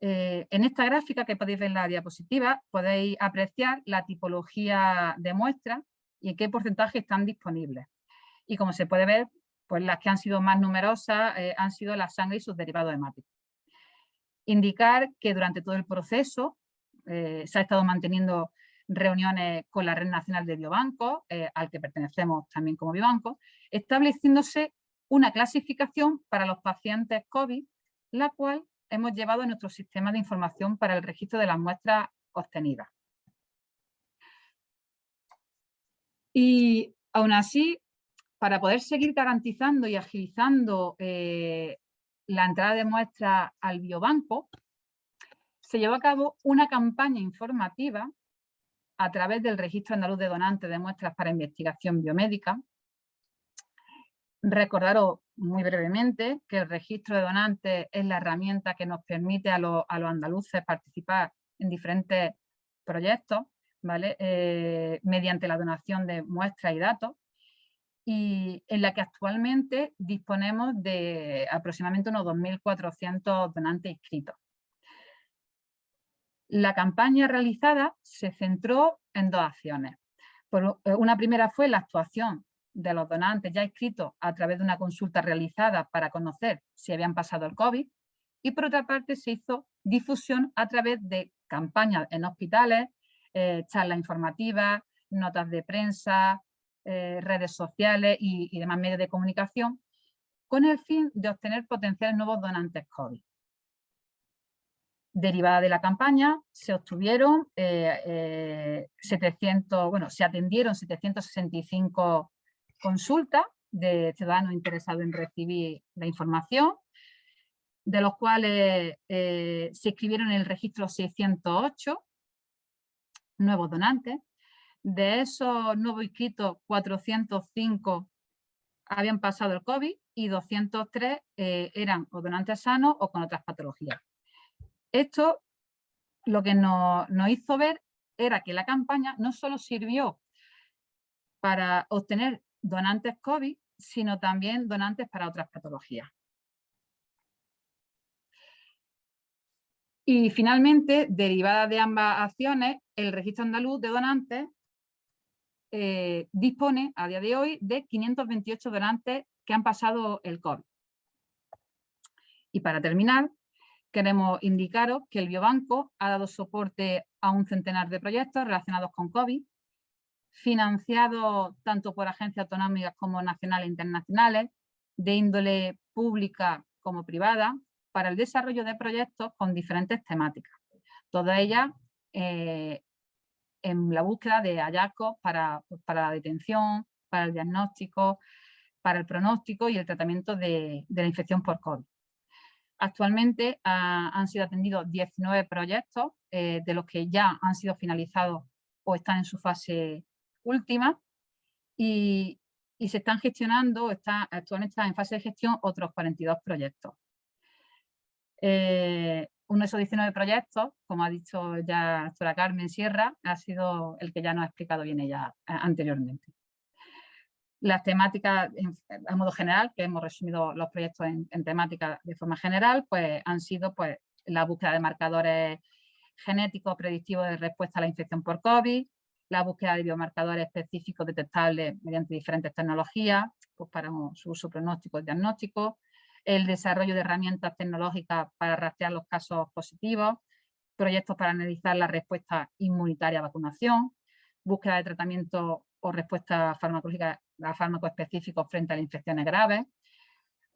Eh, en esta gráfica que podéis ver en la diapositiva podéis apreciar la tipología de muestras y en qué porcentaje están disponibles. Y como se puede ver, pues las que han sido más numerosas eh, han sido la sangre y sus derivados hemáticos. Indicar que durante todo el proceso se ha estado manteniendo reuniones con la Red Nacional de Biobancos, al que pertenecemos también como Biobanco, estableciéndose una clasificación para los pacientes COVID, la cual hemos llevado a nuestro sistema de información para el registro de las muestras obtenidas. Y aún así, para poder seguir garantizando y agilizando eh, la entrada de muestras al biobanco, se llevó a cabo una campaña informativa a través del Registro Andaluz de Donantes de Muestras para Investigación Biomédica, Recordaros muy brevemente que el registro de donantes es la herramienta que nos permite a, los, andaluces participar en diferentes proyectos, ¿vale? Eh, mediante la donación de muestras y datos, y en la que actualmente disponemos de aproximadamente unos 2.400 donantes inscritos. La campaña realizada se centró en dos acciones. Por, eh, una primera fue la actuación de los donantes ya inscritos a través de una consulta realizada para conocer si habían pasado el COVID y por otra parte se hizo difusión a través de campañas en hospitales, eh, charlas informativas, notas de prensa, eh, redes sociales y, demás medios de comunicación con el fin de obtener potenciales nuevos donantes COVID. Derivada de la campaña se obtuvieron 700, eh, bueno, se atendieron 765 consulta de ciudadanos interesados en recibir la información, de los cuales eh, se escribieron en el registro 608 nuevos donantes. De esos nuevos inscritos, 405 habían pasado el COVID y 203 eh, eran o donantes sanos o con otras patologías. Esto lo que nos, nos hizo ver era que la campaña no solo sirvió para obtener donantes COVID, sino también donantes para otras patologías. Y finalmente, derivada de ambas acciones, el Registro Andaluz de Donantes eh, dispone a día de hoy de 528 donantes que han pasado el COVID. Y para terminar, queremos indicaros que el Biobanco ha dado soporte a un centenar de proyectos relacionados con COVID financiado tanto por agencias autonómicas como nacionales e internacionales, de índole pública como privada, para el desarrollo de proyectos con diferentes temáticas. Todas ellas eh, en la búsqueda de hallazgos para, pues, para, la detención, para el diagnóstico, para el pronóstico y el tratamiento de, la infección por COVID. Actualmente ah, han sido atendidos 19 proyectos, eh, de los que ya han sido finalizados o están en su fase última y, se están gestionando, está, actualmente están en fase de gestión otros 42 proyectos. Eh, uno de esos 19 proyectos, como ha dicho ya la doctora Carmen Sierra, ha sido el que ya nos ha explicado bien ella anteriormente. Las temáticas, a modo general, que hemos resumido los proyectos en, en temáticas de forma general, pues han sido pues, la búsqueda de marcadores genéticos predictivos de respuesta a la infección por COVID, la búsqueda de biomarcadores específicos detectables mediante diferentes tecnologías pues para su uso pronóstico y diagnóstico, el desarrollo de herramientas tecnológicas para rastrear los casos positivos, proyectos para analizar la respuesta inmunitaria a vacunación, búsqueda de tratamiento o respuesta farmacológica a fármacos específicos frente a las infecciones graves,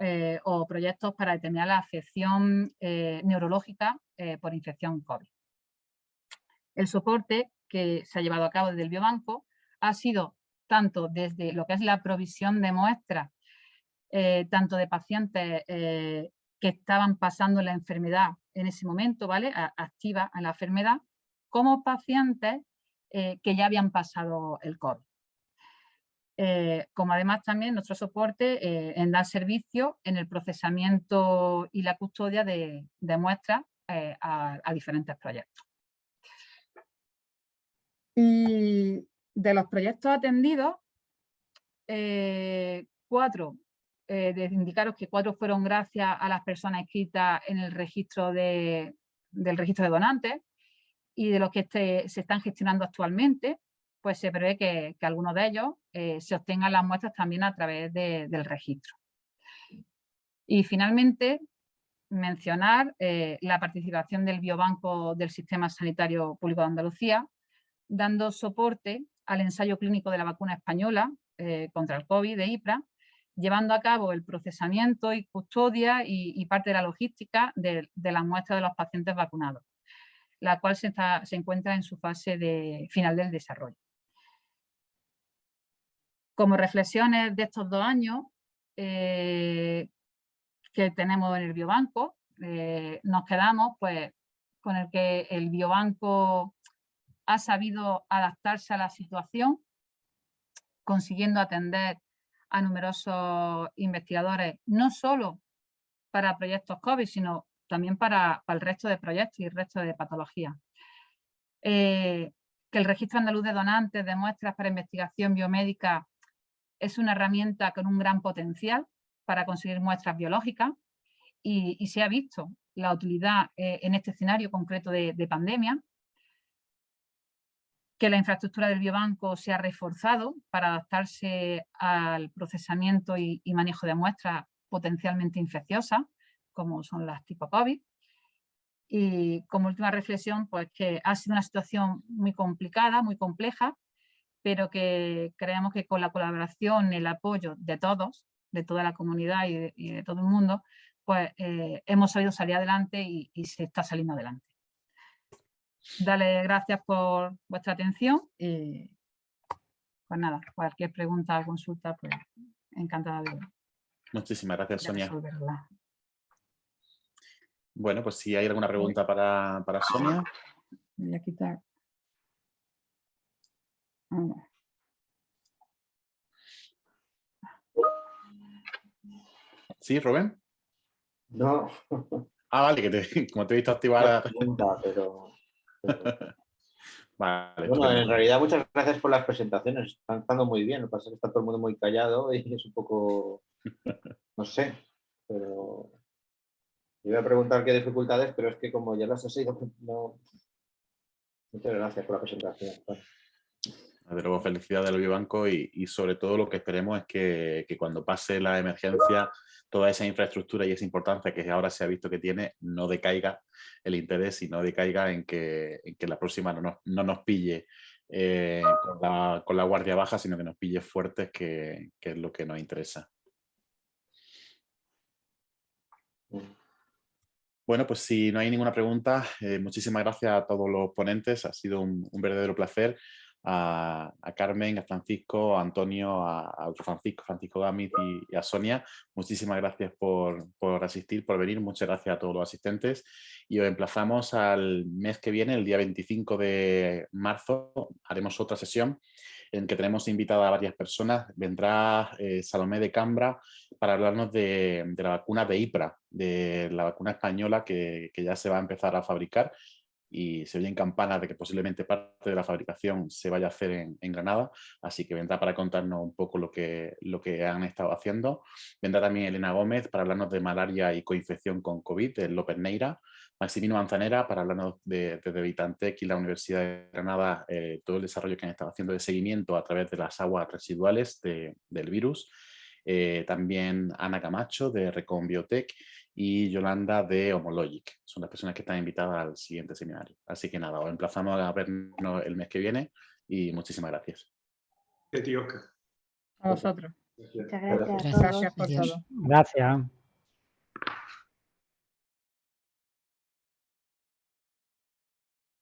eh, o proyectos para determinar la afección eh, neurológica eh, por infección COVID. El soporte que se ha llevado a cabo desde el biobanco ha sido tanto desde lo que es la provisión de muestras, eh, tanto de pacientes eh, que estaban pasando la enfermedad en ese momento, ¿vale? activa en la enfermedad, como pacientes eh, que ya habían pasado el COVID. como además también nuestro soporte en dar servicio en el procesamiento y la custodia de, muestras a diferentes proyectos. Y de los proyectos atendidos, eh, cuatro, eh, de indicaros que cuatro fueron gracias a las personas escritas en el registro de, del registro de donantes y de los que este, se están gestionando actualmente, pues se prevé que, algunos de ellos eh, se obtengan las muestras también a través del registro. Y finalmente, mencionar la participación del Biobanco del Sistema Sanitario Público de Andalucía, dando soporte al ensayo clínico de la vacuna española eh, contra el COVID de IPRA, llevando a cabo el procesamiento y custodia y, parte de la logística de, las muestras de los pacientes vacunados, la cual se, encuentra en su fase de, final del desarrollo. Como reflexiones de estos dos años eh, que tenemos en el biobanco, eh, nos quedamos pues, con el que el biobanco ha sabido adaptarse a la situación, consiguiendo atender a numerosos investigadores, no solo para proyectos COVID, sino también para, el resto de proyectos y el resto de patologías. Eh, que el Registro Andaluz de Donantes de Muestras para Investigación Biomédica es una herramienta con un gran potencial para conseguir muestras biológicas y, se ha visto la utilidad eh, en este escenario concreto de pandemia que la infraestructura del biobanco se ha reforzado para adaptarse al procesamiento y, manejo de muestras potencialmente infecciosas, como son las tipo COVID. Y como última reflexión, pues que ha sido una situación muy complicada, muy compleja, pero que creemos que con la colaboración el apoyo de todos, de toda la comunidad y de, todo el mundo, pues eh, hemos sabido salir adelante y se está saliendo adelante. Dale gracias por vuestra atención y pues nada, cualquier pregunta o consulta, pues encantada de Muchísimas gracias, Sonia. Bueno, pues si hay alguna pregunta para, para Sonia. Voy a quitar. ¿Sí, Rubén? No. Ah, vale, que te, como te he visto activar... Pregunta, pero (laughs) bueno, en realidad muchas gracias por las presentaciones, están estando muy bien, lo que pasa es que está todo el mundo muy callado y es un poco, (laughs) no sé, pero iba a preguntar qué dificultades, pero es que como ya las he sido, no... Muchas gracias por la presentación. De luego, felicidades del Biobanco y, y sobre todo lo que esperemos es que, que cuando pase la emergencia toda esa infraestructura y esa importancia que ahora se ha visto que tiene, no decaiga el interés y no decaiga en que, en que la próxima no nos, no nos pille eh, con, la, con, la, guardia baja, sino que nos pille fuertes, que, que es lo que nos interesa. Bueno, pues si no hay ninguna pregunta, eh, muchísimas gracias a todos los ponentes. Ha sido un verdadero placer a, Carmen, a Francisco, a Antonio, a, Francisco, Francisco Gamit y, a Sonia. Muchísimas gracias por, asistir, por venir. Muchas gracias a todos los asistentes. Y os emplazamos al mes que viene, el día 25 de marzo, haremos otra sesión en que tenemos invitada a varias personas. Vendrá eh, Salomé de Cambra para hablarnos de, la vacuna de IPRA, de la vacuna española que, que ya se va a empezar a fabricar y se oyen campanas de que posiblemente parte de la fabricación se vaya a hacer en, Granada, así que vendrá para contarnos un poco lo que, lo que han estado haciendo. Vendrá también Elena Gómez para hablarnos de malaria y coinfección con COVID, de López Neira, Maximino Manzanera para hablarnos de, de, Vitantec y la Universidad de Granada, eh, todo el desarrollo que han estado haciendo de seguimiento a través de las aguas residuales del virus. Eh, también Ana Camacho de Recon Biotech y Yolanda de Homologic. Son las personas que están invitadas al siguiente seminario. Así que nada, os emplazamos a vernos el mes que viene y muchísimas gracias. A vosotros. Muchas gracias. Gracias por todo. Gracias.